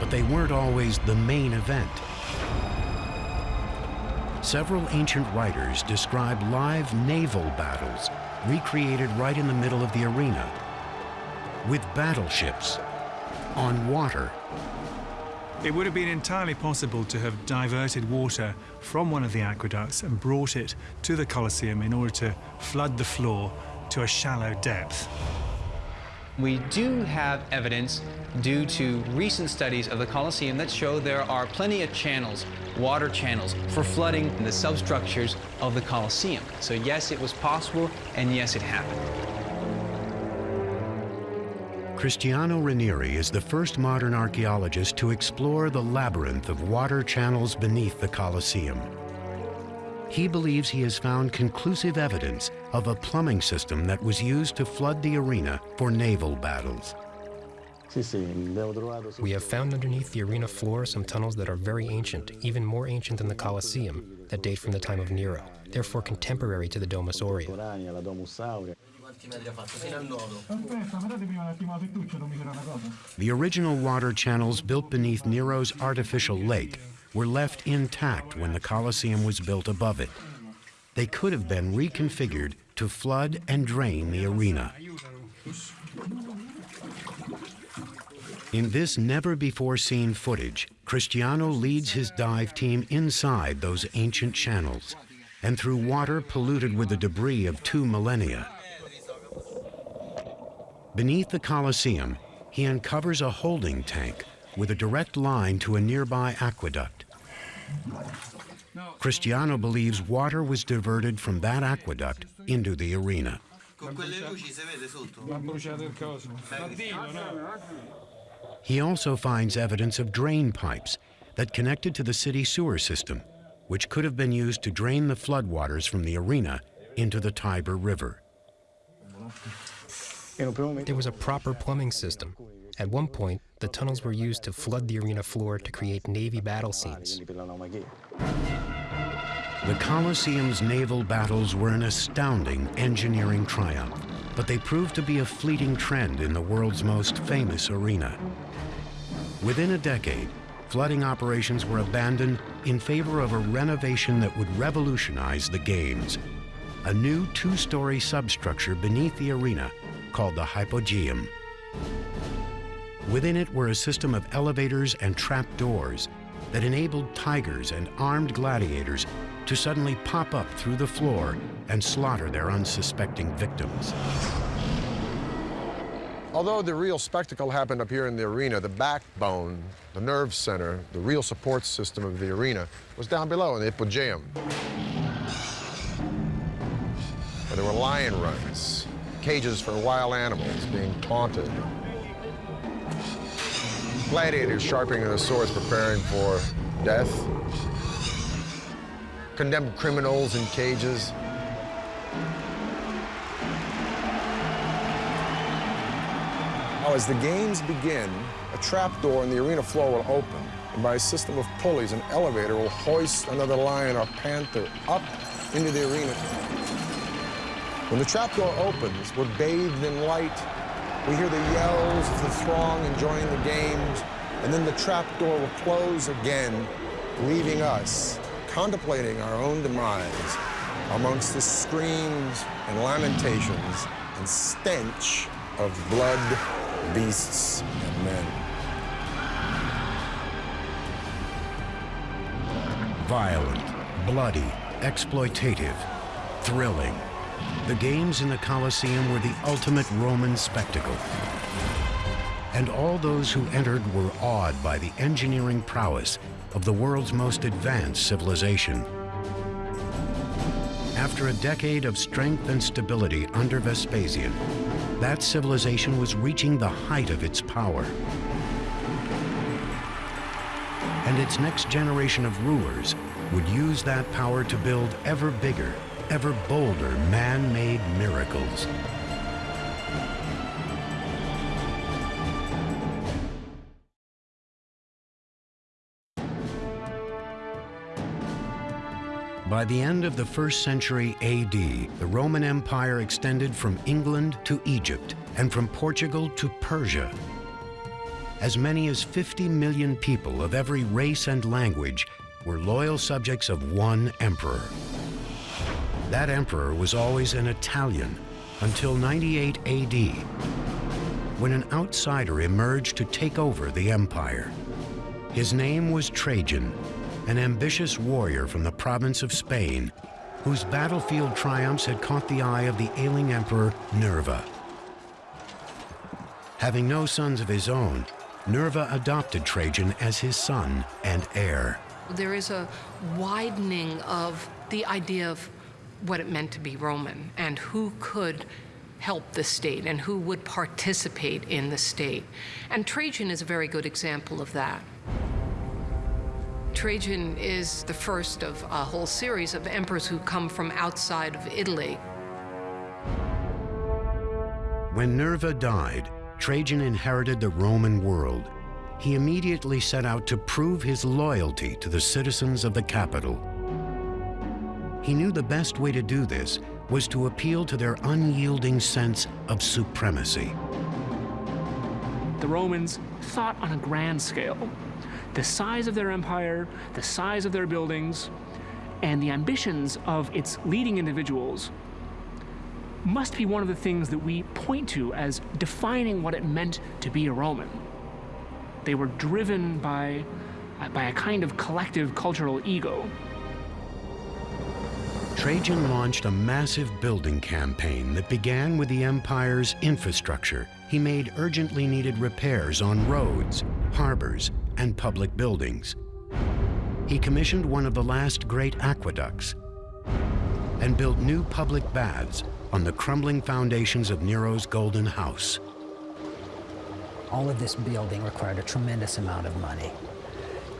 but they weren't always the main event. Several ancient writers describe live naval battles recreated right in the middle of the arena, with battleships, on water. It would have been entirely possible to have diverted water from one of the aqueducts and brought it to the Colosseum in order to flood the floor to a shallow depth. We do have evidence due to recent studies of the Colosseum that show there are plenty of channels, water channels, for flooding the substructures of the Colosseum. So yes, it was possible, and yes, it happened. Cristiano Ranieri is the first modern archaeologist to explore the labyrinth of water channels beneath the Colosseum. He believes he has found conclusive evidence of a plumbing system that was used to flood the arena for naval battles. We have found underneath the arena floor some tunnels that are very ancient, even more ancient than the Colosseum, that date from the time of Nero, therefore contemporary to the Domus Aurea. The original water channels built beneath Nero's artificial lake were left intact when the Colosseum was built above it. They could have been reconfigured to flood and drain the arena. In this never-before-seen footage, Cristiano leads his dive team inside those ancient channels and through water polluted with the debris of two millennia. Beneath the Colosseum, he uncovers a holding tank with a direct line to a nearby aqueduct. Cristiano believes water was diverted from that aqueduct into the arena. He also finds evidence of drain pipes that connected to the city sewer system, which could have been used to drain the floodwaters from the arena into the Tiber River. There was a proper plumbing system. At one point, the tunnels were used to flood the arena floor to create Navy battle scenes. The Colosseum's naval battles were an astounding engineering triumph. but they proved to be a fleeting trend in the world's most famous arena. Within a decade, flooding operations were abandoned in favor of a renovation that would revolutionize the games. A new two-story substructure beneath the arena called the Hypogeum. Within it were a system of elevators and trap doors that enabled tigers and armed gladiators to suddenly pop up through the floor and slaughter their unsuspecting victims. Although the real spectacle happened up here in the arena, the backbone, the nerve center, the real support system of the arena was down below in the Hypogeum. Where there were lion runs, cages for wild animals being taunted, gladiators sharpening their swords preparing for death, condemned criminals in cages, Now, as the games begin, a trapdoor in the arena floor will open, and by a system of pulleys, an elevator will hoist another lion or panther up into the arena. When the trapdoor opens, we're bathed in light. We hear the yells of the throng enjoying the games, and then the trapdoor will close again, leaving us contemplating our own demise amongst the screams and lamentations and stench of blood beasts and men. Violent, bloody, exploitative, thrilling. The games in the Colosseum were the ultimate Roman spectacle. And all those who entered were awed by the engineering prowess of the world's most advanced civilization. After a decade of strength and stability under Vespasian, that civilization was reaching the height of its power. And its next generation of rulers would use that power to build ever bigger, ever bolder man-made miracles. By the end of the first century AD, the Roman Empire extended from England to Egypt and from Portugal to Persia. As many as 50 million people of every race and language were loyal subjects of one emperor. That emperor was always an Italian until 98 AD, when an outsider emerged to take over the empire. His name was Trajan, an ambitious warrior from the province of Spain, whose battlefield triumphs had caught the eye of the ailing emperor Nerva. Having no sons of his own, Nerva adopted Trajan as his son and heir. There is a widening of the idea of what it meant to be Roman and who could help the state and who would participate in the state. And Trajan is a very good example of that. Trajan is the first of a whole series of emperors who come from outside of Italy. When Nerva died, Trajan inherited the Roman world. He immediately set out to prove his loyalty to the citizens of the capital. He knew the best way to do this was to appeal to their unyielding sense of supremacy. The Romans thought on a grand scale the size of their empire, the size of their buildings, and the ambitions of its leading individuals must be one of the things that we point to as defining what it meant to be a Roman. They were driven by, by a kind of collective cultural ego. Trajan launched a massive building campaign that began with the empire's infrastructure. He made urgently needed repairs on roads, harbors, and public buildings. He commissioned one of the last great aqueducts and built new public baths on the crumbling foundations of Nero's Golden House. All of this building required a tremendous amount of money.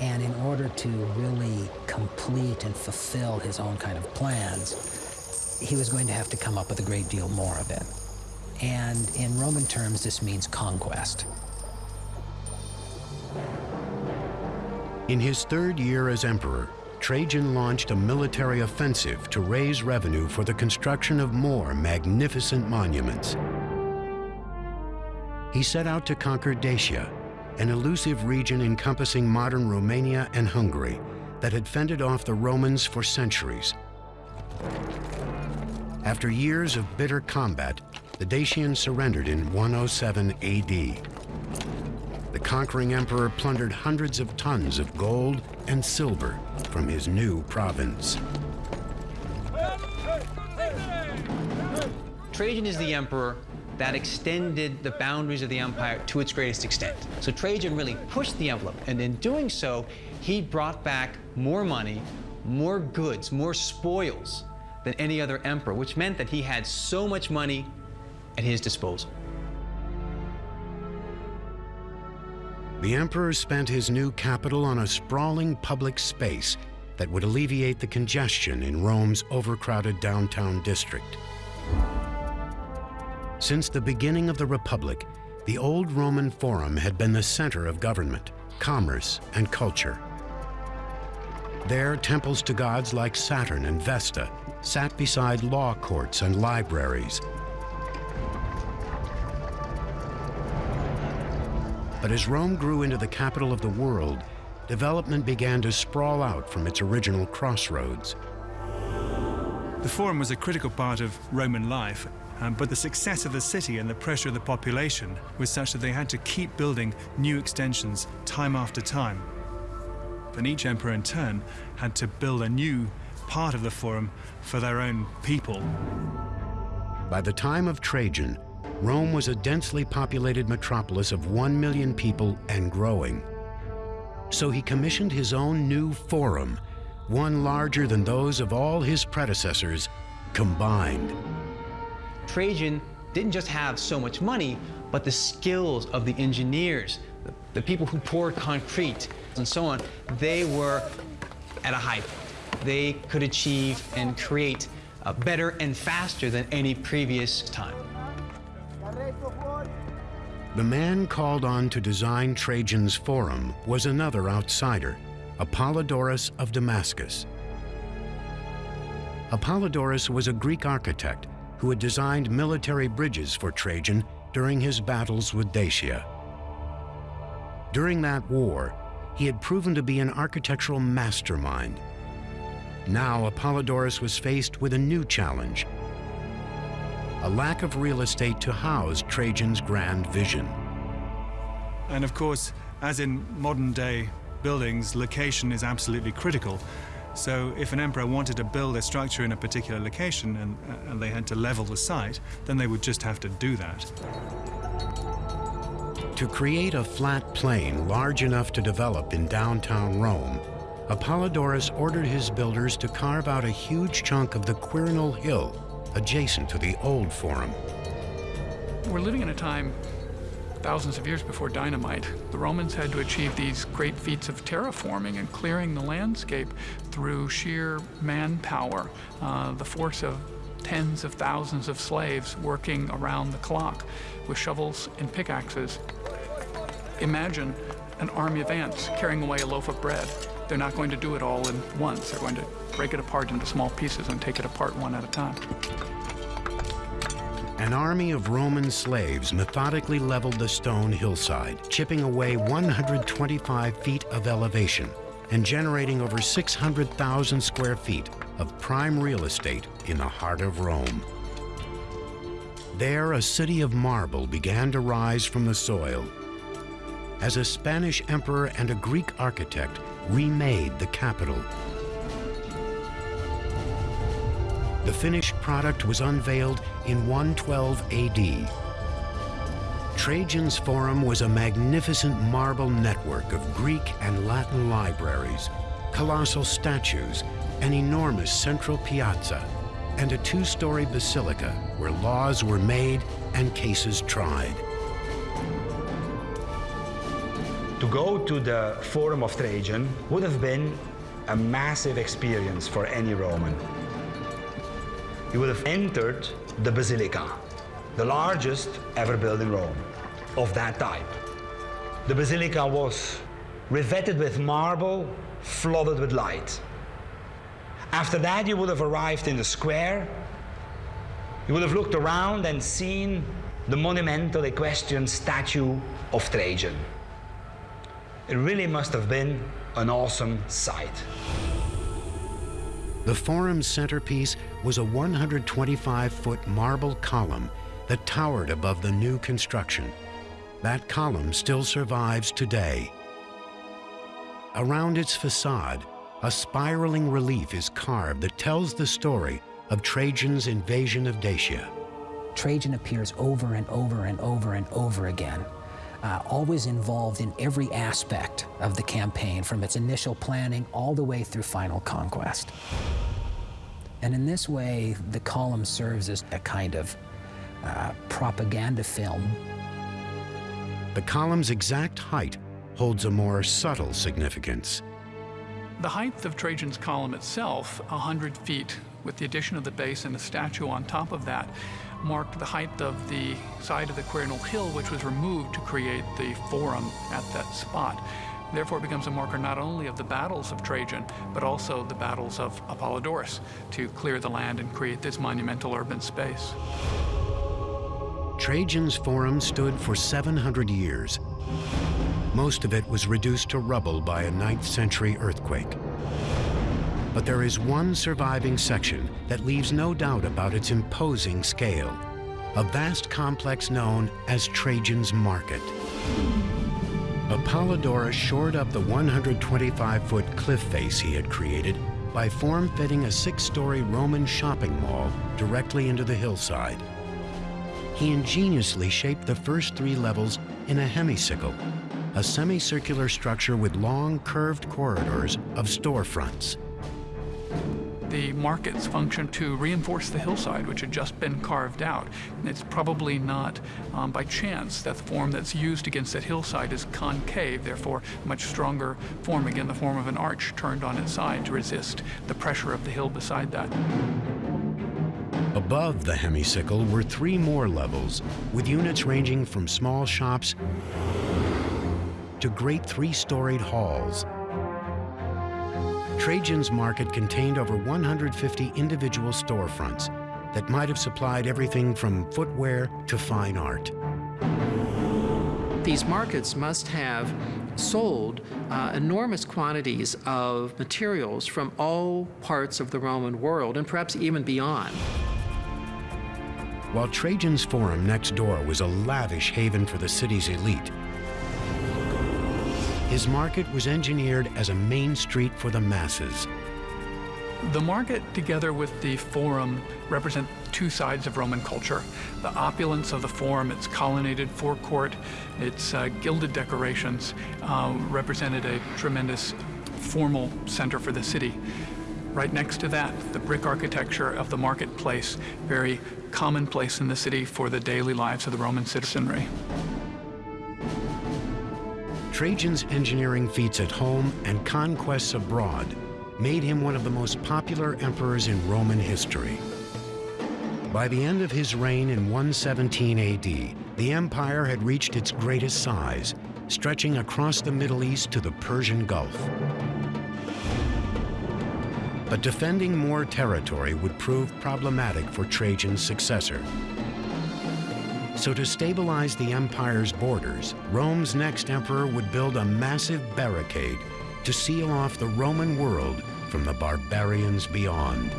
And in order to really complete and fulfill his own kind of plans, he was going to have to come up with a great deal more of it. And in Roman terms, this means conquest. In his third year as emperor, Trajan launched a military offensive to raise revenue for the construction of more magnificent monuments. he set out to conquer Dacia, an elusive region encompassing modern Romania and Hungary that had fended off the Romans for centuries. After years of bitter combat, the Dacians surrendered in 107 AD. The conquering emperor plundered hundreds of tons of gold and silver from his new province. Trajan is the emperor that extended the boundaries of the empire to its greatest extent. So Trajan really pushed the envelope, and in doing so, he brought back more money, more goods, more spoils than any other emperor, which meant that he had so much money at his disposal. The emperor spent his new capital on a sprawling public space that would alleviate the congestion in Rome's overcrowded downtown district. Since the beginning of the Republic, the old Roman Forum had been the center of government, commerce, and culture. There, temples to gods like Saturn and Vesta sat beside law courts and libraries. But as Rome grew into the capital of the world, development began to sprawl out from its original crossroads. The Forum was a critical part of Roman life, um, but the success of the city and the pressure of the population was such that they had to keep building new extensions time after time. And each emperor in turn had to build a new part of the Forum for their own people. By the time of Trajan, Rome was a densely populated metropolis of one million people and growing. So he commissioned his own new forum, one larger than those of all his predecessors combined. Trajan didn't just have so much money, but the skills of the engineers, the, the people who poured concrete, and so on, they were at a point. They could achieve and create uh, better and faster than any previous time. The man called on to design Trajan's Forum was another outsider, Apollodorus of Damascus. Apollodorus was a Greek architect who had designed military bridges for Trajan during his battles with Dacia. During that war, he had proven to be an architectural mastermind. Now Apollodorus was faced with a new challenge, a lack of real estate to house Trajan's grand vision. And of course, as in modern day buildings, location is absolutely critical. So if an emperor wanted to build a structure in a particular location and, uh, and they had to level the site, then they would just have to do that. To create a flat plain large enough to develop in downtown Rome, Apollodorus ordered his builders to carve out a huge chunk of the Quirinal Hill adjacent to the old Forum. We're living in a time thousands of years before dynamite. The Romans had to achieve these great feats of terraforming and clearing the landscape through sheer manpower, uh, the force of tens of thousands of slaves working around the clock with shovels and pickaxes. Imagine an army of ants carrying away a loaf of bread. They're not going to do it all in once. They're going to break it apart into small pieces and take it apart one at a time. An army of Roman slaves methodically leveled the stone hillside, chipping away 125 feet of elevation and generating over 600,000 square feet of prime real estate in the heart of Rome. There, a city of marble began to rise from the soil. As a Spanish emperor and a Greek architect remade the capital The finished product was unveiled in 112 AD. Trajan's Forum was a magnificent marble network of Greek and Latin libraries, colossal statues, an enormous central piazza, and a two-story basilica where laws were made and cases tried. To go to the Forum of Trajan would have been a massive experience for any Roman you would have entered the Basilica, the largest ever built in Rome, of that type. The Basilica was revetted with marble, flooded with light. After that, you would have arrived in the square. You would have looked around and seen the monumental equestrian statue of Trajan. It really must have been an awesome sight. The forum's centerpiece was a 125-foot marble column that towered above the new construction. That column still survives today. Around its facade, a spiraling relief is carved that tells the story of Trajan's invasion of Dacia. Trajan appears over and over and over and over again, uh, always involved in every aspect of the campaign, from its initial planning all the way through final conquest. And in this way, the column serves as a kind of uh, propaganda film. The column's exact height holds a more subtle significance. The height of Trajan's column itself, 100 feet, with the addition of the base and a statue on top of that, marked the height of the side of the Quirinal Hill, which was removed to create the forum at that spot. Therefore, it becomes a marker not only of the battles of Trajan, but also the battles of Apollodorus to clear the land and create this monumental urban space. Trajan's Forum stood for 700 years. Most of it was reduced to rubble by a 9th century earthquake. But there is one surviving section that leaves no doubt about its imposing scale, a vast complex known as Trajan's Market. Apollodorus shored up the 125-foot cliff face he had created by form-fitting a six-story Roman shopping mall directly into the hillside. He ingeniously shaped the first three levels in a hemicycle, a semicircular structure with long, curved corridors of storefronts. The markets function to reinforce the hillside, which had just been carved out. It's probably not um, by chance that the form that's used against that hillside is concave, therefore a much stronger form, again, the form of an arch turned on its side to resist the pressure of the hill beside that. Above the hemicycle were three more levels, with units ranging from small shops to great three-storied halls. Trajan's market contained over 150 individual storefronts that might have supplied everything from footwear to fine art. These markets must have sold uh, enormous quantities of materials from all parts of the Roman world and perhaps even beyond. While Trajan's Forum next door was a lavish haven for the city's elite, his market was engineered as a main street for the masses. The market, together with the forum, represent two sides of Roman culture. The opulence of the forum, its colonnaded forecourt, its uh, gilded decorations, uh, represented a tremendous formal center for the city. Right next to that, the brick architecture of the marketplace, very commonplace in the city for the daily lives of the Roman citizenry. Trajan's engineering feats at home and conquests abroad made him one of the most popular emperors in Roman history. By the end of his reign in 117 AD, the empire had reached its greatest size, stretching across the Middle East to the Persian Gulf. But defending more territory would prove problematic for Trajan's successor. So to stabilize the empire's borders, Rome's next emperor would build a massive barricade to seal off the Roman world from the barbarians beyond.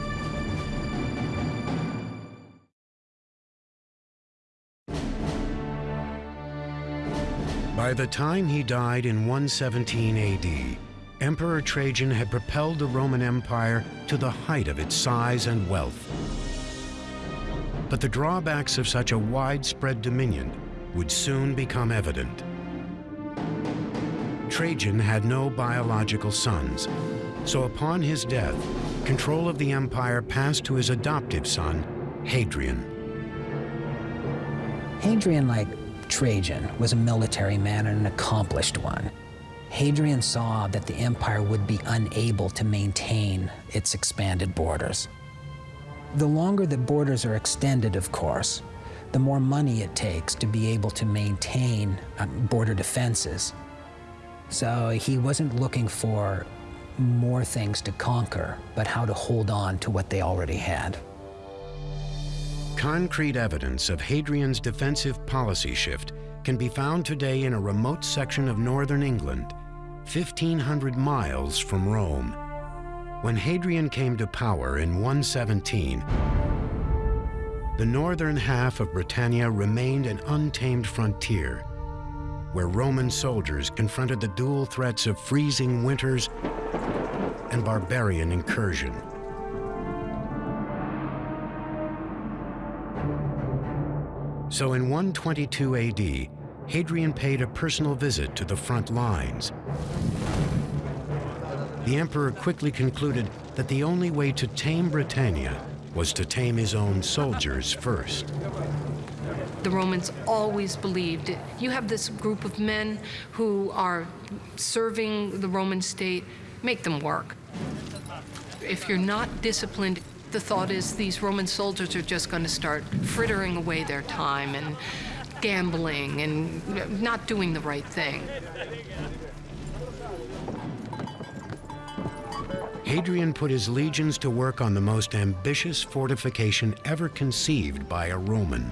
By the time he died in 117 AD, Emperor Trajan had propelled the Roman Empire to the height of its size and wealth. But the drawbacks of such a widespread dominion would soon become evident. Trajan had no biological sons, so upon his death, control of the empire passed to his adoptive son, Hadrian. Hadrian, like Trajan, was a military man and an accomplished one. Hadrian saw that the empire would be unable to maintain its expanded borders. The longer the borders are extended, of course, the more money it takes to be able to maintain um, border defenses. So he wasn't looking for more things to conquer, but how to hold on to what they already had. Concrete evidence of Hadrian's defensive policy shift can be found today in a remote section of northern England, 1,500 miles from Rome. When Hadrian came to power in 117, the northern half of Britannia remained an untamed frontier, where Roman soldiers confronted the dual threats of freezing winters and barbarian incursion. So in 122 AD, Hadrian paid a personal visit to the front lines. The emperor quickly concluded that the only way to tame Britannia was to tame his own soldiers first. The Romans always believed you have this group of men who are serving the Roman state, make them work. If you're not disciplined, the thought is these Roman soldiers are just going to start frittering away their time and gambling and not doing the right thing. Hadrian put his legions to work on the most ambitious fortification ever conceived by a Roman.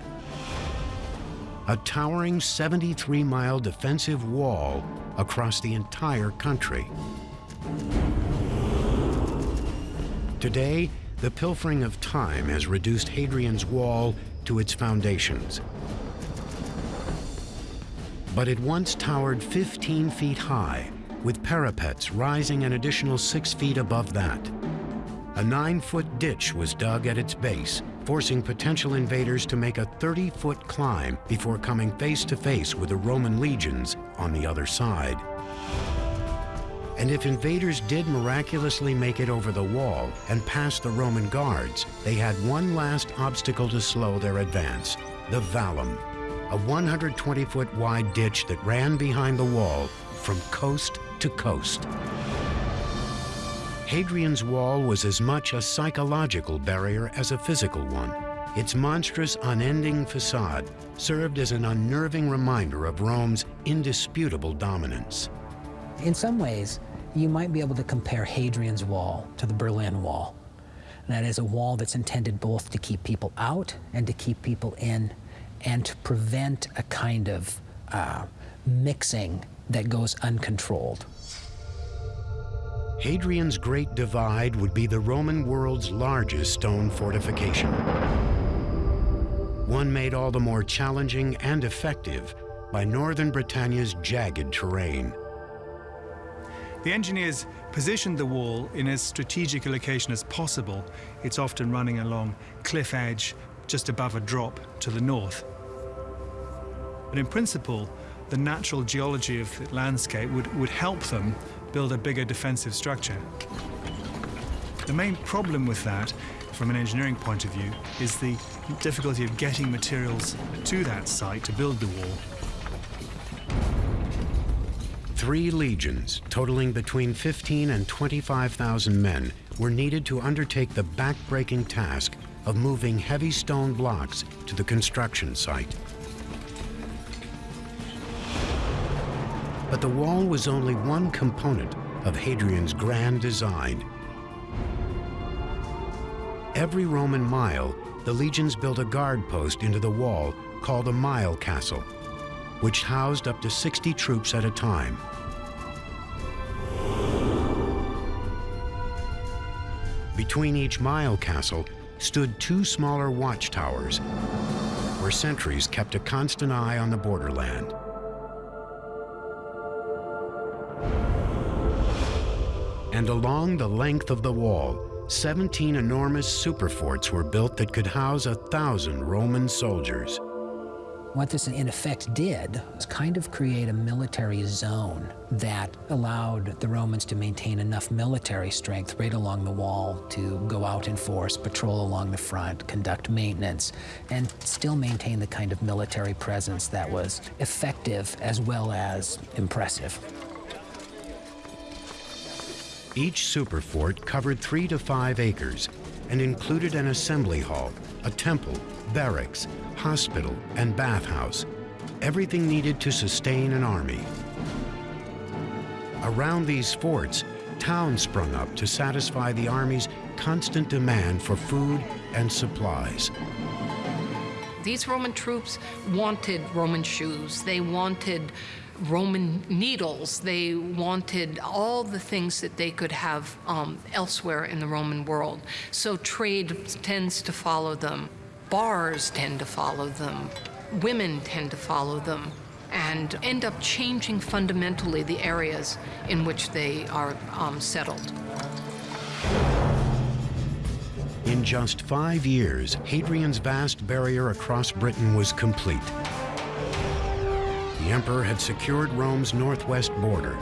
A towering 73-mile defensive wall across the entire country. Today, the pilfering of time has reduced Hadrian's wall to its foundations. But it once towered 15 feet high, with parapets rising an additional six feet above that. A nine-foot ditch was dug at its base, forcing potential invaders to make a 30-foot climb before coming face-to-face -face with the Roman legions on the other side. And if invaders did miraculously make it over the wall and past the Roman guards, they had one last obstacle to slow their advance, the Vallum, a 120-foot wide ditch that ran behind the wall from coast to coast. Hadrian's Wall was as much a psychological barrier as a physical one. Its monstrous, unending facade served as an unnerving reminder of Rome's indisputable dominance. In some ways, you might be able to compare Hadrian's Wall to the Berlin Wall. that is a wall that's intended both to keep people out and to keep people in and to prevent a kind of uh, mixing that goes uncontrolled. Hadrian's Great Divide would be the Roman world's largest stone fortification. One made all the more challenging and effective by northern Britannia's jagged terrain. The engineers positioned the wall in as strategic a location as possible. It's often running along cliff edge just above a drop to the north. But in principle, the natural geology of the landscape would, would help them build a bigger defensive structure. The main problem with that, from an engineering point of view, is the difficulty of getting materials to that site to build the wall. Three legions, totaling between 15 and 25,000 men, were needed to undertake the back-breaking task of moving heavy stone blocks to the construction site. But the wall was only one component of Hadrian's grand design. Every Roman mile, the legions built a guard post into the wall called a mile castle, which housed up to 60 troops at a time. Between each mile castle stood two smaller watchtowers, where sentries kept a constant eye on the borderland. And along the length of the wall, 17 enormous superforts were built that could house a thousand Roman soldiers. What this in effect did was kind of create a military zone that allowed the Romans to maintain enough military strength right along the wall to go out in force, patrol along the front, conduct maintenance, and still maintain the kind of military presence that was effective as well as impressive. Each super fort covered three to five acres and included an assembly hall, a temple, barracks, hospital, and bathhouse, everything needed to sustain an army. Around these forts, towns sprung up to satisfy the army's constant demand for food and supplies. These Roman troops wanted Roman shoes. They wanted Roman needles. They wanted all the things that they could have um, elsewhere in the Roman world. So trade tends to follow them. Bars tend to follow them. Women tend to follow them and end up changing fundamentally the areas in which they are um, settled. In just five years, Hadrian's vast barrier across Britain was complete. The emperor had secured Rome's northwest border,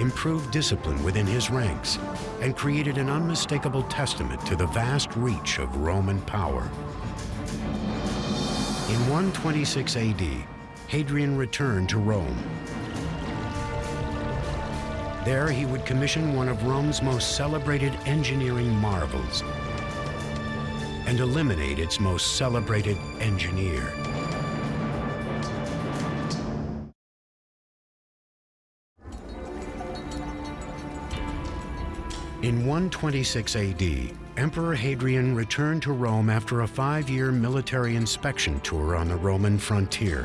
improved discipline within his ranks, and created an unmistakable testament to the vast reach of Roman power. In 126 AD, Hadrian returned to Rome. There he would commission one of Rome's most celebrated engineering marvels and eliminate its most celebrated engineer. In 126 AD, Emperor Hadrian returned to Rome after a five-year military inspection tour on the Roman frontier.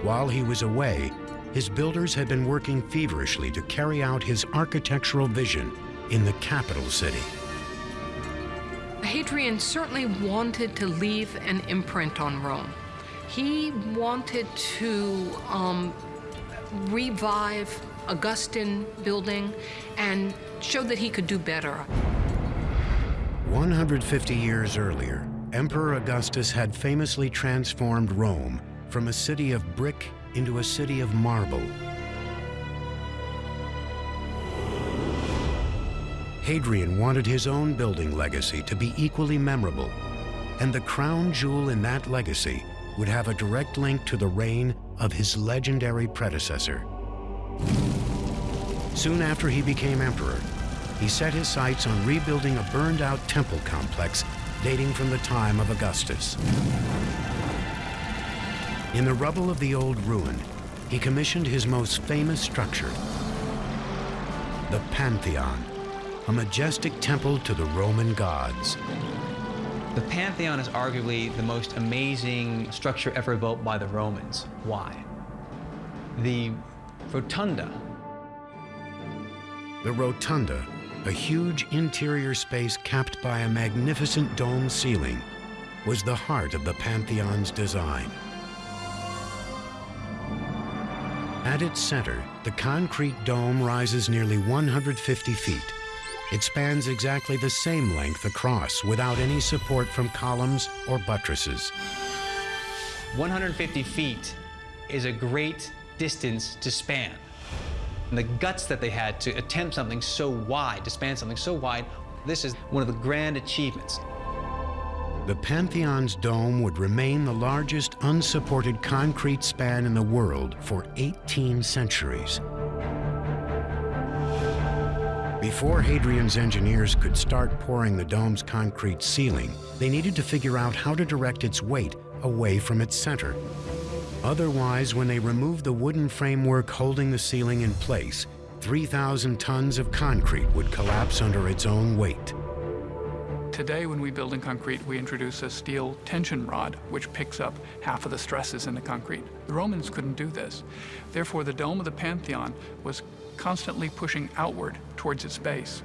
While he was away, his builders had been working feverishly to carry out his architectural vision in the capital city. Hadrian certainly wanted to leave an imprint on Rome. He wanted to um, revive Augustan building and show that he could do better. 150 years earlier, Emperor Augustus had famously transformed Rome from a city of brick into a city of marble. Hadrian wanted his own building legacy to be equally memorable, and the crown jewel in that legacy would have a direct link to the reign of his legendary predecessor. Soon after he became emperor, he set his sights on rebuilding a burned-out temple complex dating from the time of Augustus. In the rubble of the old ruin, he commissioned his most famous structure, the Pantheon, a majestic temple to the Roman gods. The Pantheon is arguably the most amazing structure ever built by the Romans. Why? The Rotunda. The Rotunda, a huge interior space capped by a magnificent dome ceiling, was the heart of the Pantheon's design. At its center, the concrete dome rises nearly 150 feet. It spans exactly the same length across without any support from columns or buttresses. 150 feet is a great distance to span. And the guts that they had to attempt something so wide, to span something so wide, this is one of the grand achievements. The Pantheon's dome would remain the largest unsupported concrete span in the world for 18 centuries. Before Hadrian's engineers could start pouring the dome's concrete ceiling, they needed to figure out how to direct its weight away from its center. Otherwise, when they removed the wooden framework holding the ceiling in place, 3,000 tons of concrete would collapse under its own weight. Today, when we build in concrete, we introduce a steel tension rod, which picks up half of the stresses in the concrete. The Romans couldn't do this. Therefore, the dome of the Pantheon was constantly pushing outward towards its base.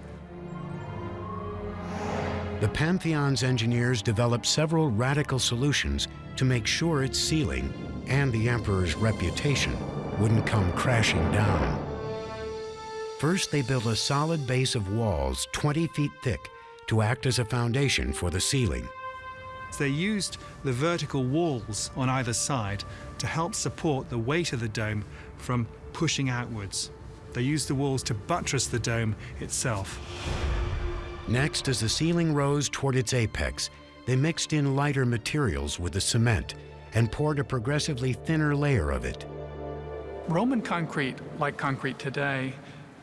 The Pantheon's engineers developed several radical solutions to make sure its ceiling and the emperor's reputation wouldn't come crashing down. First, they built a solid base of walls 20 feet thick to act as a foundation for the ceiling. They used the vertical walls on either side to help support the weight of the dome from pushing outwards. They used the walls to buttress the dome itself. Next, as the ceiling rose toward its apex, they mixed in lighter materials with the cement and poured a progressively thinner layer of it. Roman concrete, like concrete today,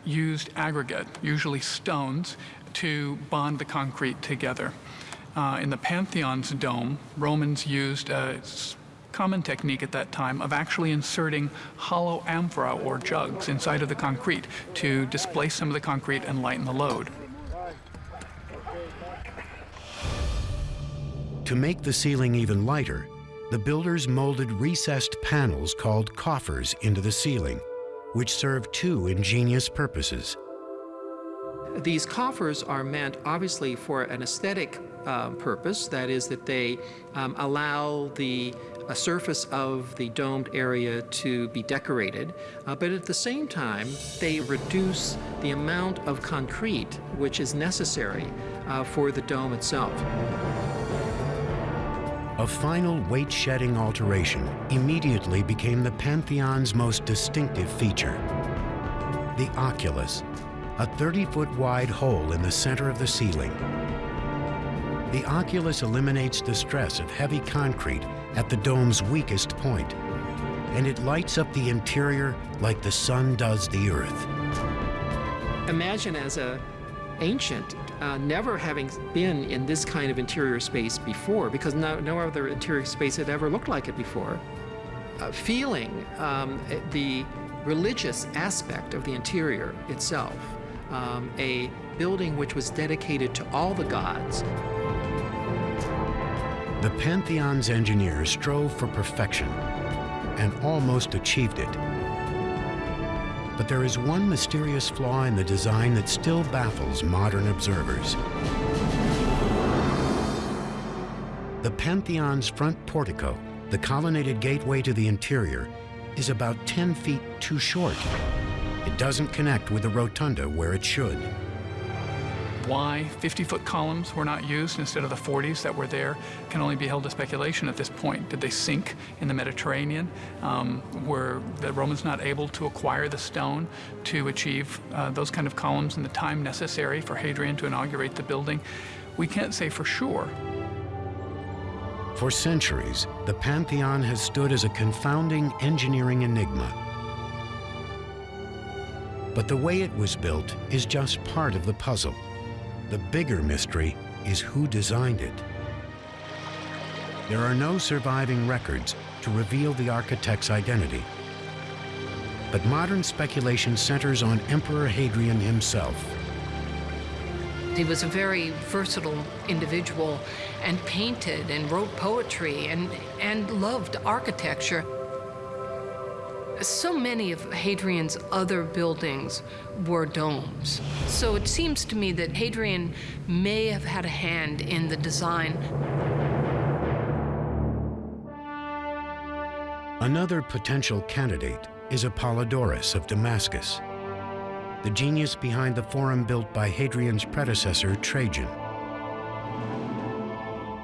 used aggregate, usually stones, to bond the concrete together. Uh, in the Pantheon's dome, Romans used a common technique at that time of actually inserting hollow amphora or jugs inside of the concrete to displace some of the concrete and lighten the load. To make the ceiling even lighter, the builders molded recessed panels called coffers into the ceiling, which serve two ingenious purposes. These coffers are meant obviously for an aesthetic um, purpose, that is that they um, allow the uh, surface of the domed area to be decorated, uh, but at the same time they reduce the amount of concrete which is necessary uh, for the dome itself. A final weight-shedding alteration immediately became the Pantheon's most distinctive feature. The oculus, a 30-foot wide hole in the center of the ceiling. The oculus eliminates the stress of heavy concrete at the dome's weakest point, and it lights up the interior like the sun does the earth. Imagine as a ancient uh, never having been in this kind of interior space before, because no, no other interior space had ever looked like it before, uh, feeling um, the religious aspect of the interior itself, um, a building which was dedicated to all the gods. The Pantheon's engineers strove for perfection and almost achieved it. But there is one mysterious flaw in the design that still baffles modern observers. The Pantheon's front portico, the colonnaded gateway to the interior, is about 10 feet too short. It doesn't connect with the rotunda where it should. Why 50-foot columns were not used instead of the 40s that were there can only be held to speculation at this point. Did they sink in the Mediterranean? Um, were the Romans not able to acquire the stone to achieve uh, those kind of columns in the time necessary for Hadrian to inaugurate the building? We can't say for sure. For centuries, the Pantheon has stood as a confounding engineering enigma. But the way it was built is just part of the puzzle. The bigger mystery is who designed it. There are no surviving records to reveal the architect's identity. But modern speculation centers on Emperor Hadrian himself. He was a very versatile individual and painted and wrote poetry and, and loved architecture. So many of Hadrian's other buildings were domes. So it seems to me that Hadrian may have had a hand in the design. Another potential candidate is Apollodorus of Damascus, the genius behind the forum built by Hadrian's predecessor, Trajan.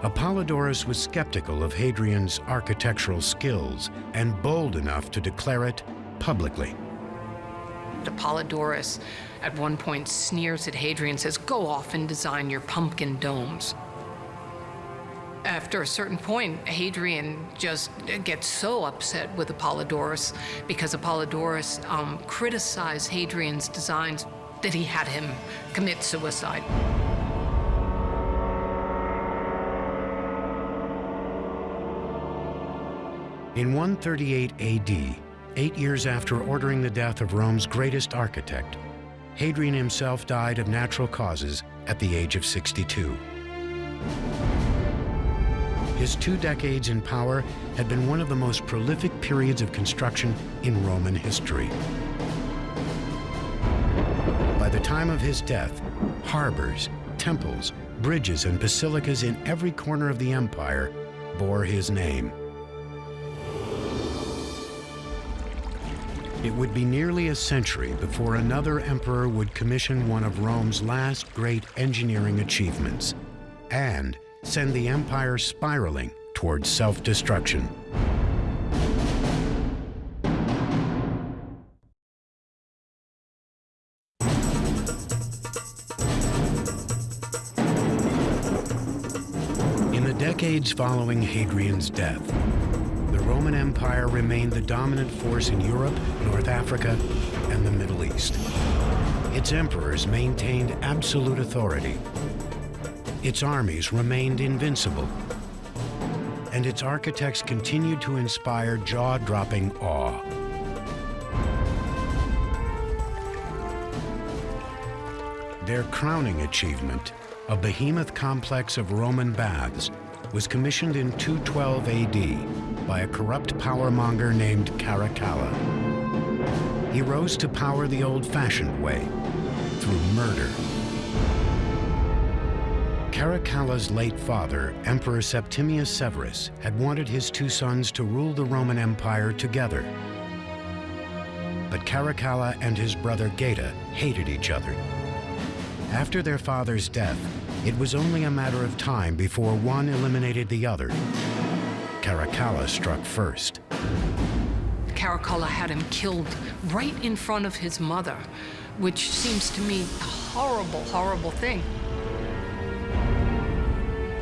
Apollodorus was skeptical of Hadrian's architectural skills and bold enough to declare it publicly. Apollodorus at one point sneers at Hadrian and says, go off and design your pumpkin domes. After a certain point, Hadrian just gets so upset with Apollodorus because Apollodorus um, criticized Hadrian's designs that he had him commit suicide. In 138 AD, eight years after ordering the death of Rome's greatest architect, Hadrian himself died of natural causes at the age of 62. His two decades in power had been one of the most prolific periods of construction in Roman history. By the time of his death, harbors, temples, bridges, and basilicas in every corner of the empire bore his name. It would be nearly a century before another emperor would commission one of Rome's last great engineering achievements and send the empire spiraling towards self-destruction. In the decades following Hadrian's death, Roman Empire remained the dominant force in Europe, North Africa, and the Middle East. Its emperors maintained absolute authority. Its armies remained invincible. And its architects continued to inspire jaw-dropping awe. Their crowning achievement a behemoth complex of Roman baths, was commissioned in 212 AD by a corrupt powermonger named Caracalla. He rose to power the old-fashioned way, through murder. Caracalla's late father, Emperor Septimius Severus, had wanted his two sons to rule the Roman Empire together. But Caracalla and his brother Geta hated each other. After their father's death, it was only a matter of time before one eliminated the other. Caracalla struck first. Caracalla had him killed right in front of his mother, which seems to me a horrible, horrible thing.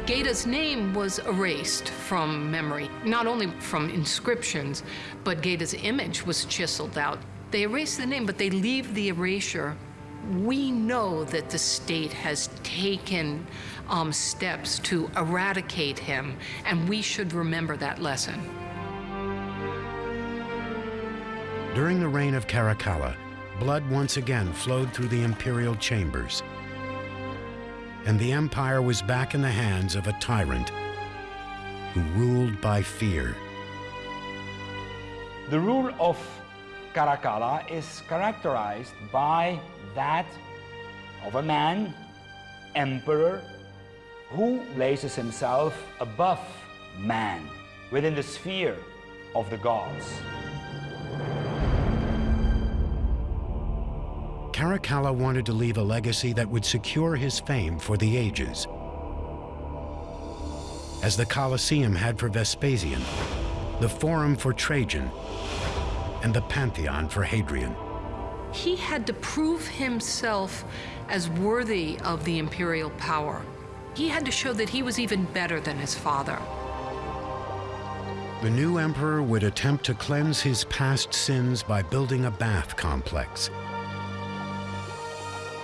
Geta's name was erased from memory, not only from inscriptions, but Geta's image was chiseled out. They erase the name, but they leave the erasure. We know that the state has taken um, steps to eradicate him, and we should remember that lesson. During the reign of Caracalla, blood once again flowed through the imperial chambers and the empire was back in the hands of a tyrant who ruled by fear. The rule of Caracalla is characterized by that of a man, emperor, who places himself above man, within the sphere of the gods. Caracalla wanted to leave a legacy that would secure his fame for the ages. As the Colosseum had for Vespasian, the Forum for Trajan, and the Pantheon for Hadrian. He had to prove himself as worthy of the imperial power. He had to show that he was even better than his father. The new emperor would attempt to cleanse his past sins by building a bath complex.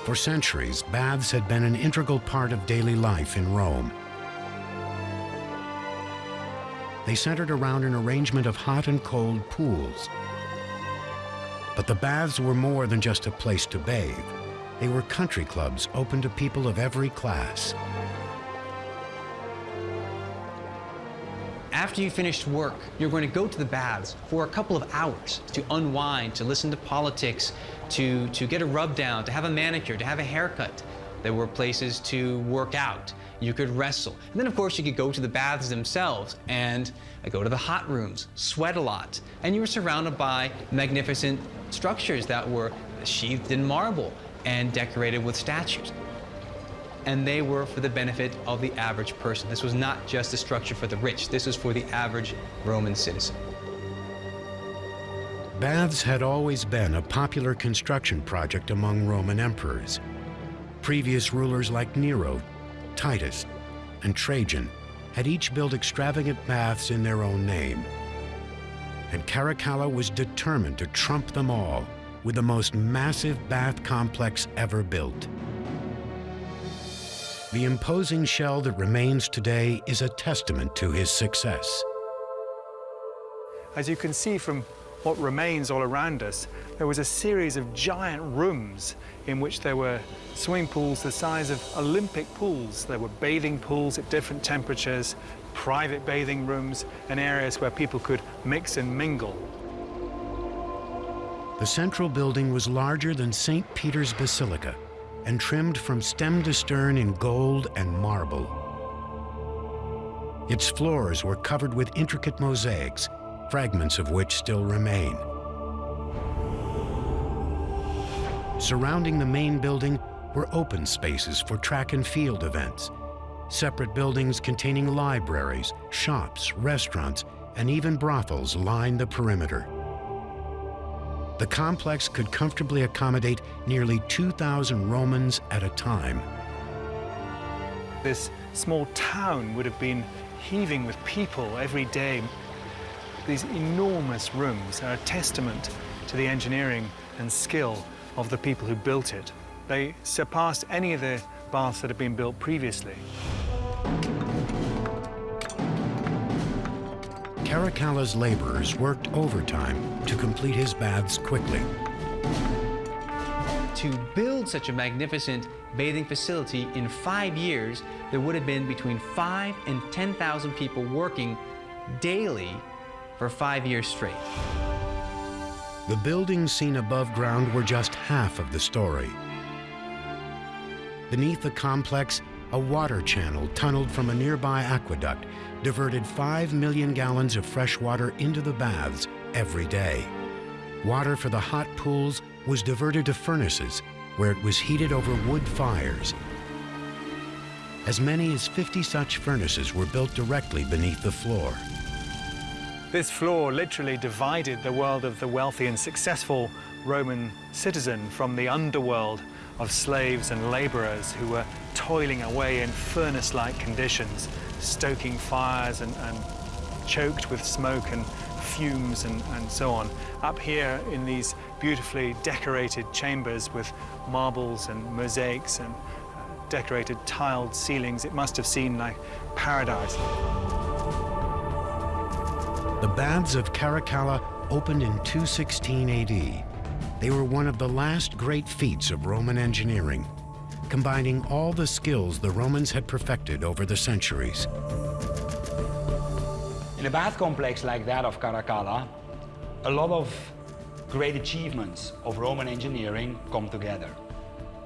For centuries, baths had been an integral part of daily life in Rome. They centered around an arrangement of hot and cold pools. But the baths were more than just a place to bathe. They were country clubs open to people of every class. After you finished work, you're going to go to the baths for a couple of hours to unwind, to listen to politics, to, to get a rub down, to have a manicure, to have a haircut. There were places to work out. You could wrestle. And then, of course, you could go to the baths themselves and uh, go to the hot rooms, sweat a lot. And you were surrounded by magnificent structures that were sheathed in marble and decorated with statues. And they were for the benefit of the average person. This was not just a structure for the rich. This was for the average Roman citizen. Baths had always been a popular construction project among Roman emperors. Previous rulers like Nero, Titus, and Trajan had each built extravagant baths in their own name. And Caracalla was determined to trump them all with the most massive bath complex ever built. The imposing shell that remains today is a testament to his success. As you can see from what remains all around us, there was a series of giant rooms in which there were swimming pools the size of Olympic pools. There were bathing pools at different temperatures, private bathing rooms, and areas where people could mix and mingle. The central building was larger than St. Peter's Basilica and trimmed from stem to stern in gold and marble. Its floors were covered with intricate mosaics fragments of which still remain. Surrounding the main building were open spaces for track and field events, separate buildings containing libraries, shops, restaurants, and even brothels lined the perimeter. The complex could comfortably accommodate nearly 2,000 Romans at a time. This small town would have been heaving with people every day, these enormous rooms are a testament to the engineering and skill of the people who built it. They surpassed any of the baths that had been built previously. Caracalla's laborers worked overtime to complete his baths quickly. to build such a magnificent bathing facility in five years, there would have been between five and 10,000 people working daily for five years straight. The buildings seen above ground were just half of the story. Beneath the complex, a water channel tunneled from a nearby aqueduct diverted 5 million gallons of fresh water into the baths every day. Water for the hot pools was diverted to furnaces where it was heated over wood fires. As many as 50 such furnaces were built directly beneath the floor. This floor literally divided the world of the wealthy and successful Roman citizen from the underworld of slaves and laborers who were toiling away in furnace-like conditions, stoking fires and, and, choked with smoke and fumes and, and so on. Up here in these beautifully decorated chambers with marbles and mosaics and uh, decorated tiled ceilings, it must have seemed like paradise. The baths of Caracalla opened in 216 AD. They were one of the last great feats of Roman engineering, combining all the skills the Romans had perfected over the centuries. In a bath complex like that of Caracalla, a lot of great achievements of Roman engineering come together.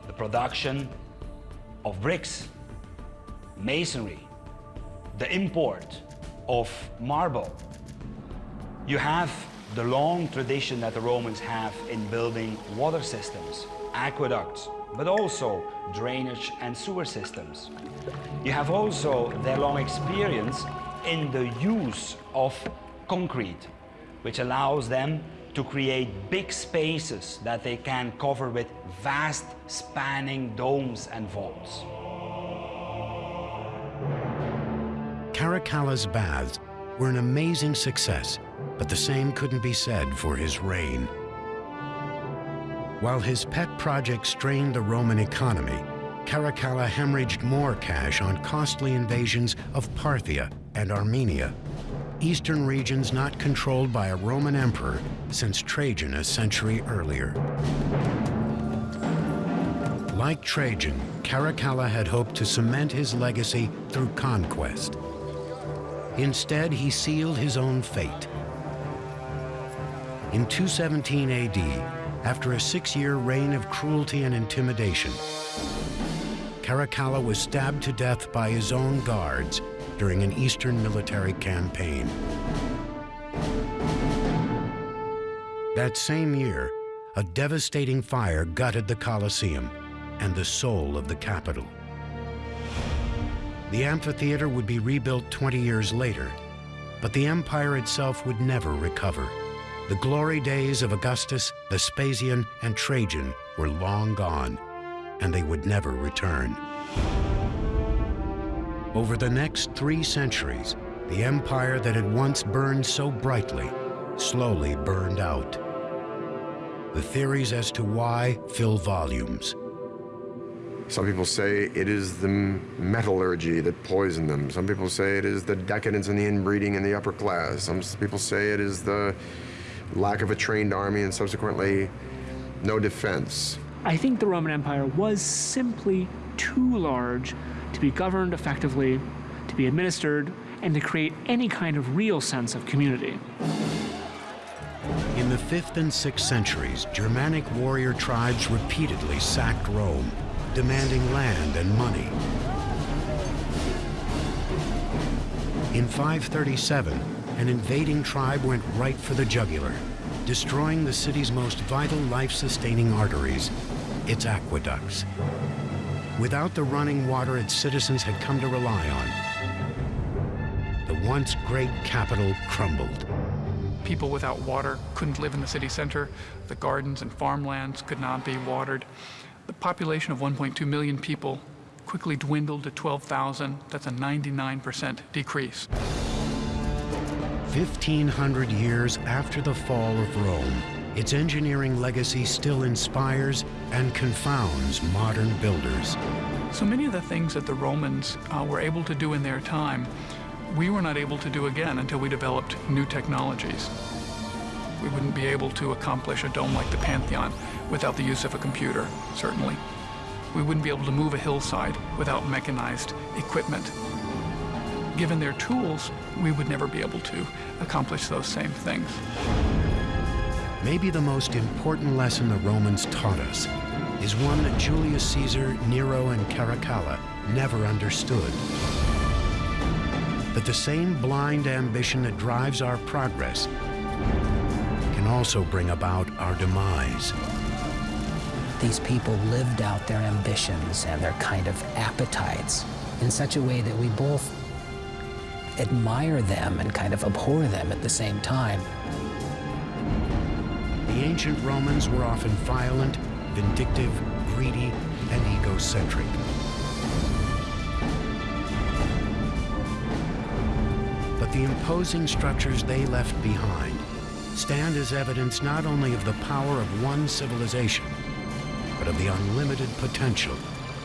The production of bricks, masonry, the import of marble, you have the long tradition that the Romans have in building water systems, aqueducts, but also drainage and sewer systems. You have also their long experience in the use of concrete, which allows them to create big spaces that they can cover with vast spanning domes and vaults. Caracalla's baths were an amazing success but the same couldn't be said for his reign. While his pet project strained the Roman economy, Caracalla hemorrhaged more cash on costly invasions of Parthia and Armenia, eastern regions not controlled by a Roman emperor since Trajan a century earlier. Like Trajan, Caracalla had hoped to cement his legacy through conquest. Instead, he sealed his own fate in 217 AD, after a six-year reign of cruelty and intimidation, Caracalla was stabbed to death by his own guards during an eastern military campaign. That same year, a devastating fire gutted the Colosseum and the soul of the capital. The amphitheater would be rebuilt 20 years later, but the empire itself would never recover. The glory days of Augustus, Vespasian, and Trajan were long gone, and they would never return. Over the next three centuries, the empire that had once burned so brightly slowly burned out. The theories as to why fill volumes. Some people say it is the metallurgy that poisoned them. Some people say it is the decadence and the inbreeding in the upper class. Some people say it is the lack of a trained army, and subsequently no defense. I think the Roman Empire was simply too large to be governed effectively, to be administered, and to create any kind of real sense of community. In the 5th and 6th centuries, Germanic warrior tribes repeatedly sacked Rome, demanding land and money. In 537, an invading tribe went right for the jugular, destroying the city's most vital life-sustaining arteries, its aqueducts. Without the running water its citizens had come to rely on, the once great capital crumbled. People without water couldn't live in the city center. The gardens and farmlands could not be watered. The population of 1.2 million people quickly dwindled to 12,000. That's a 99% decrease. 1,500 years after the fall of Rome, its engineering legacy still inspires and confounds modern builders. So many of the things that the Romans uh, were able to do in their time, we were not able to do again until we developed new technologies. We wouldn't be able to accomplish a dome like the Pantheon without the use of a computer, certainly. We wouldn't be able to move a hillside without mechanized equipment. Given their tools, we would never be able to accomplish those same things. Maybe the most important lesson the Romans taught us is one that Julius Caesar, Nero, and Caracalla never understood. That the same blind ambition that drives our progress can also bring about our demise. These people lived out their ambitions and their kind of appetites in such a way that we both admire them and kind of abhor them at the same time. The ancient Romans were often violent, vindictive, greedy, and egocentric. But the imposing structures they left behind stand as evidence not only of the power of one civilization, but of the unlimited potential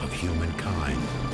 of humankind.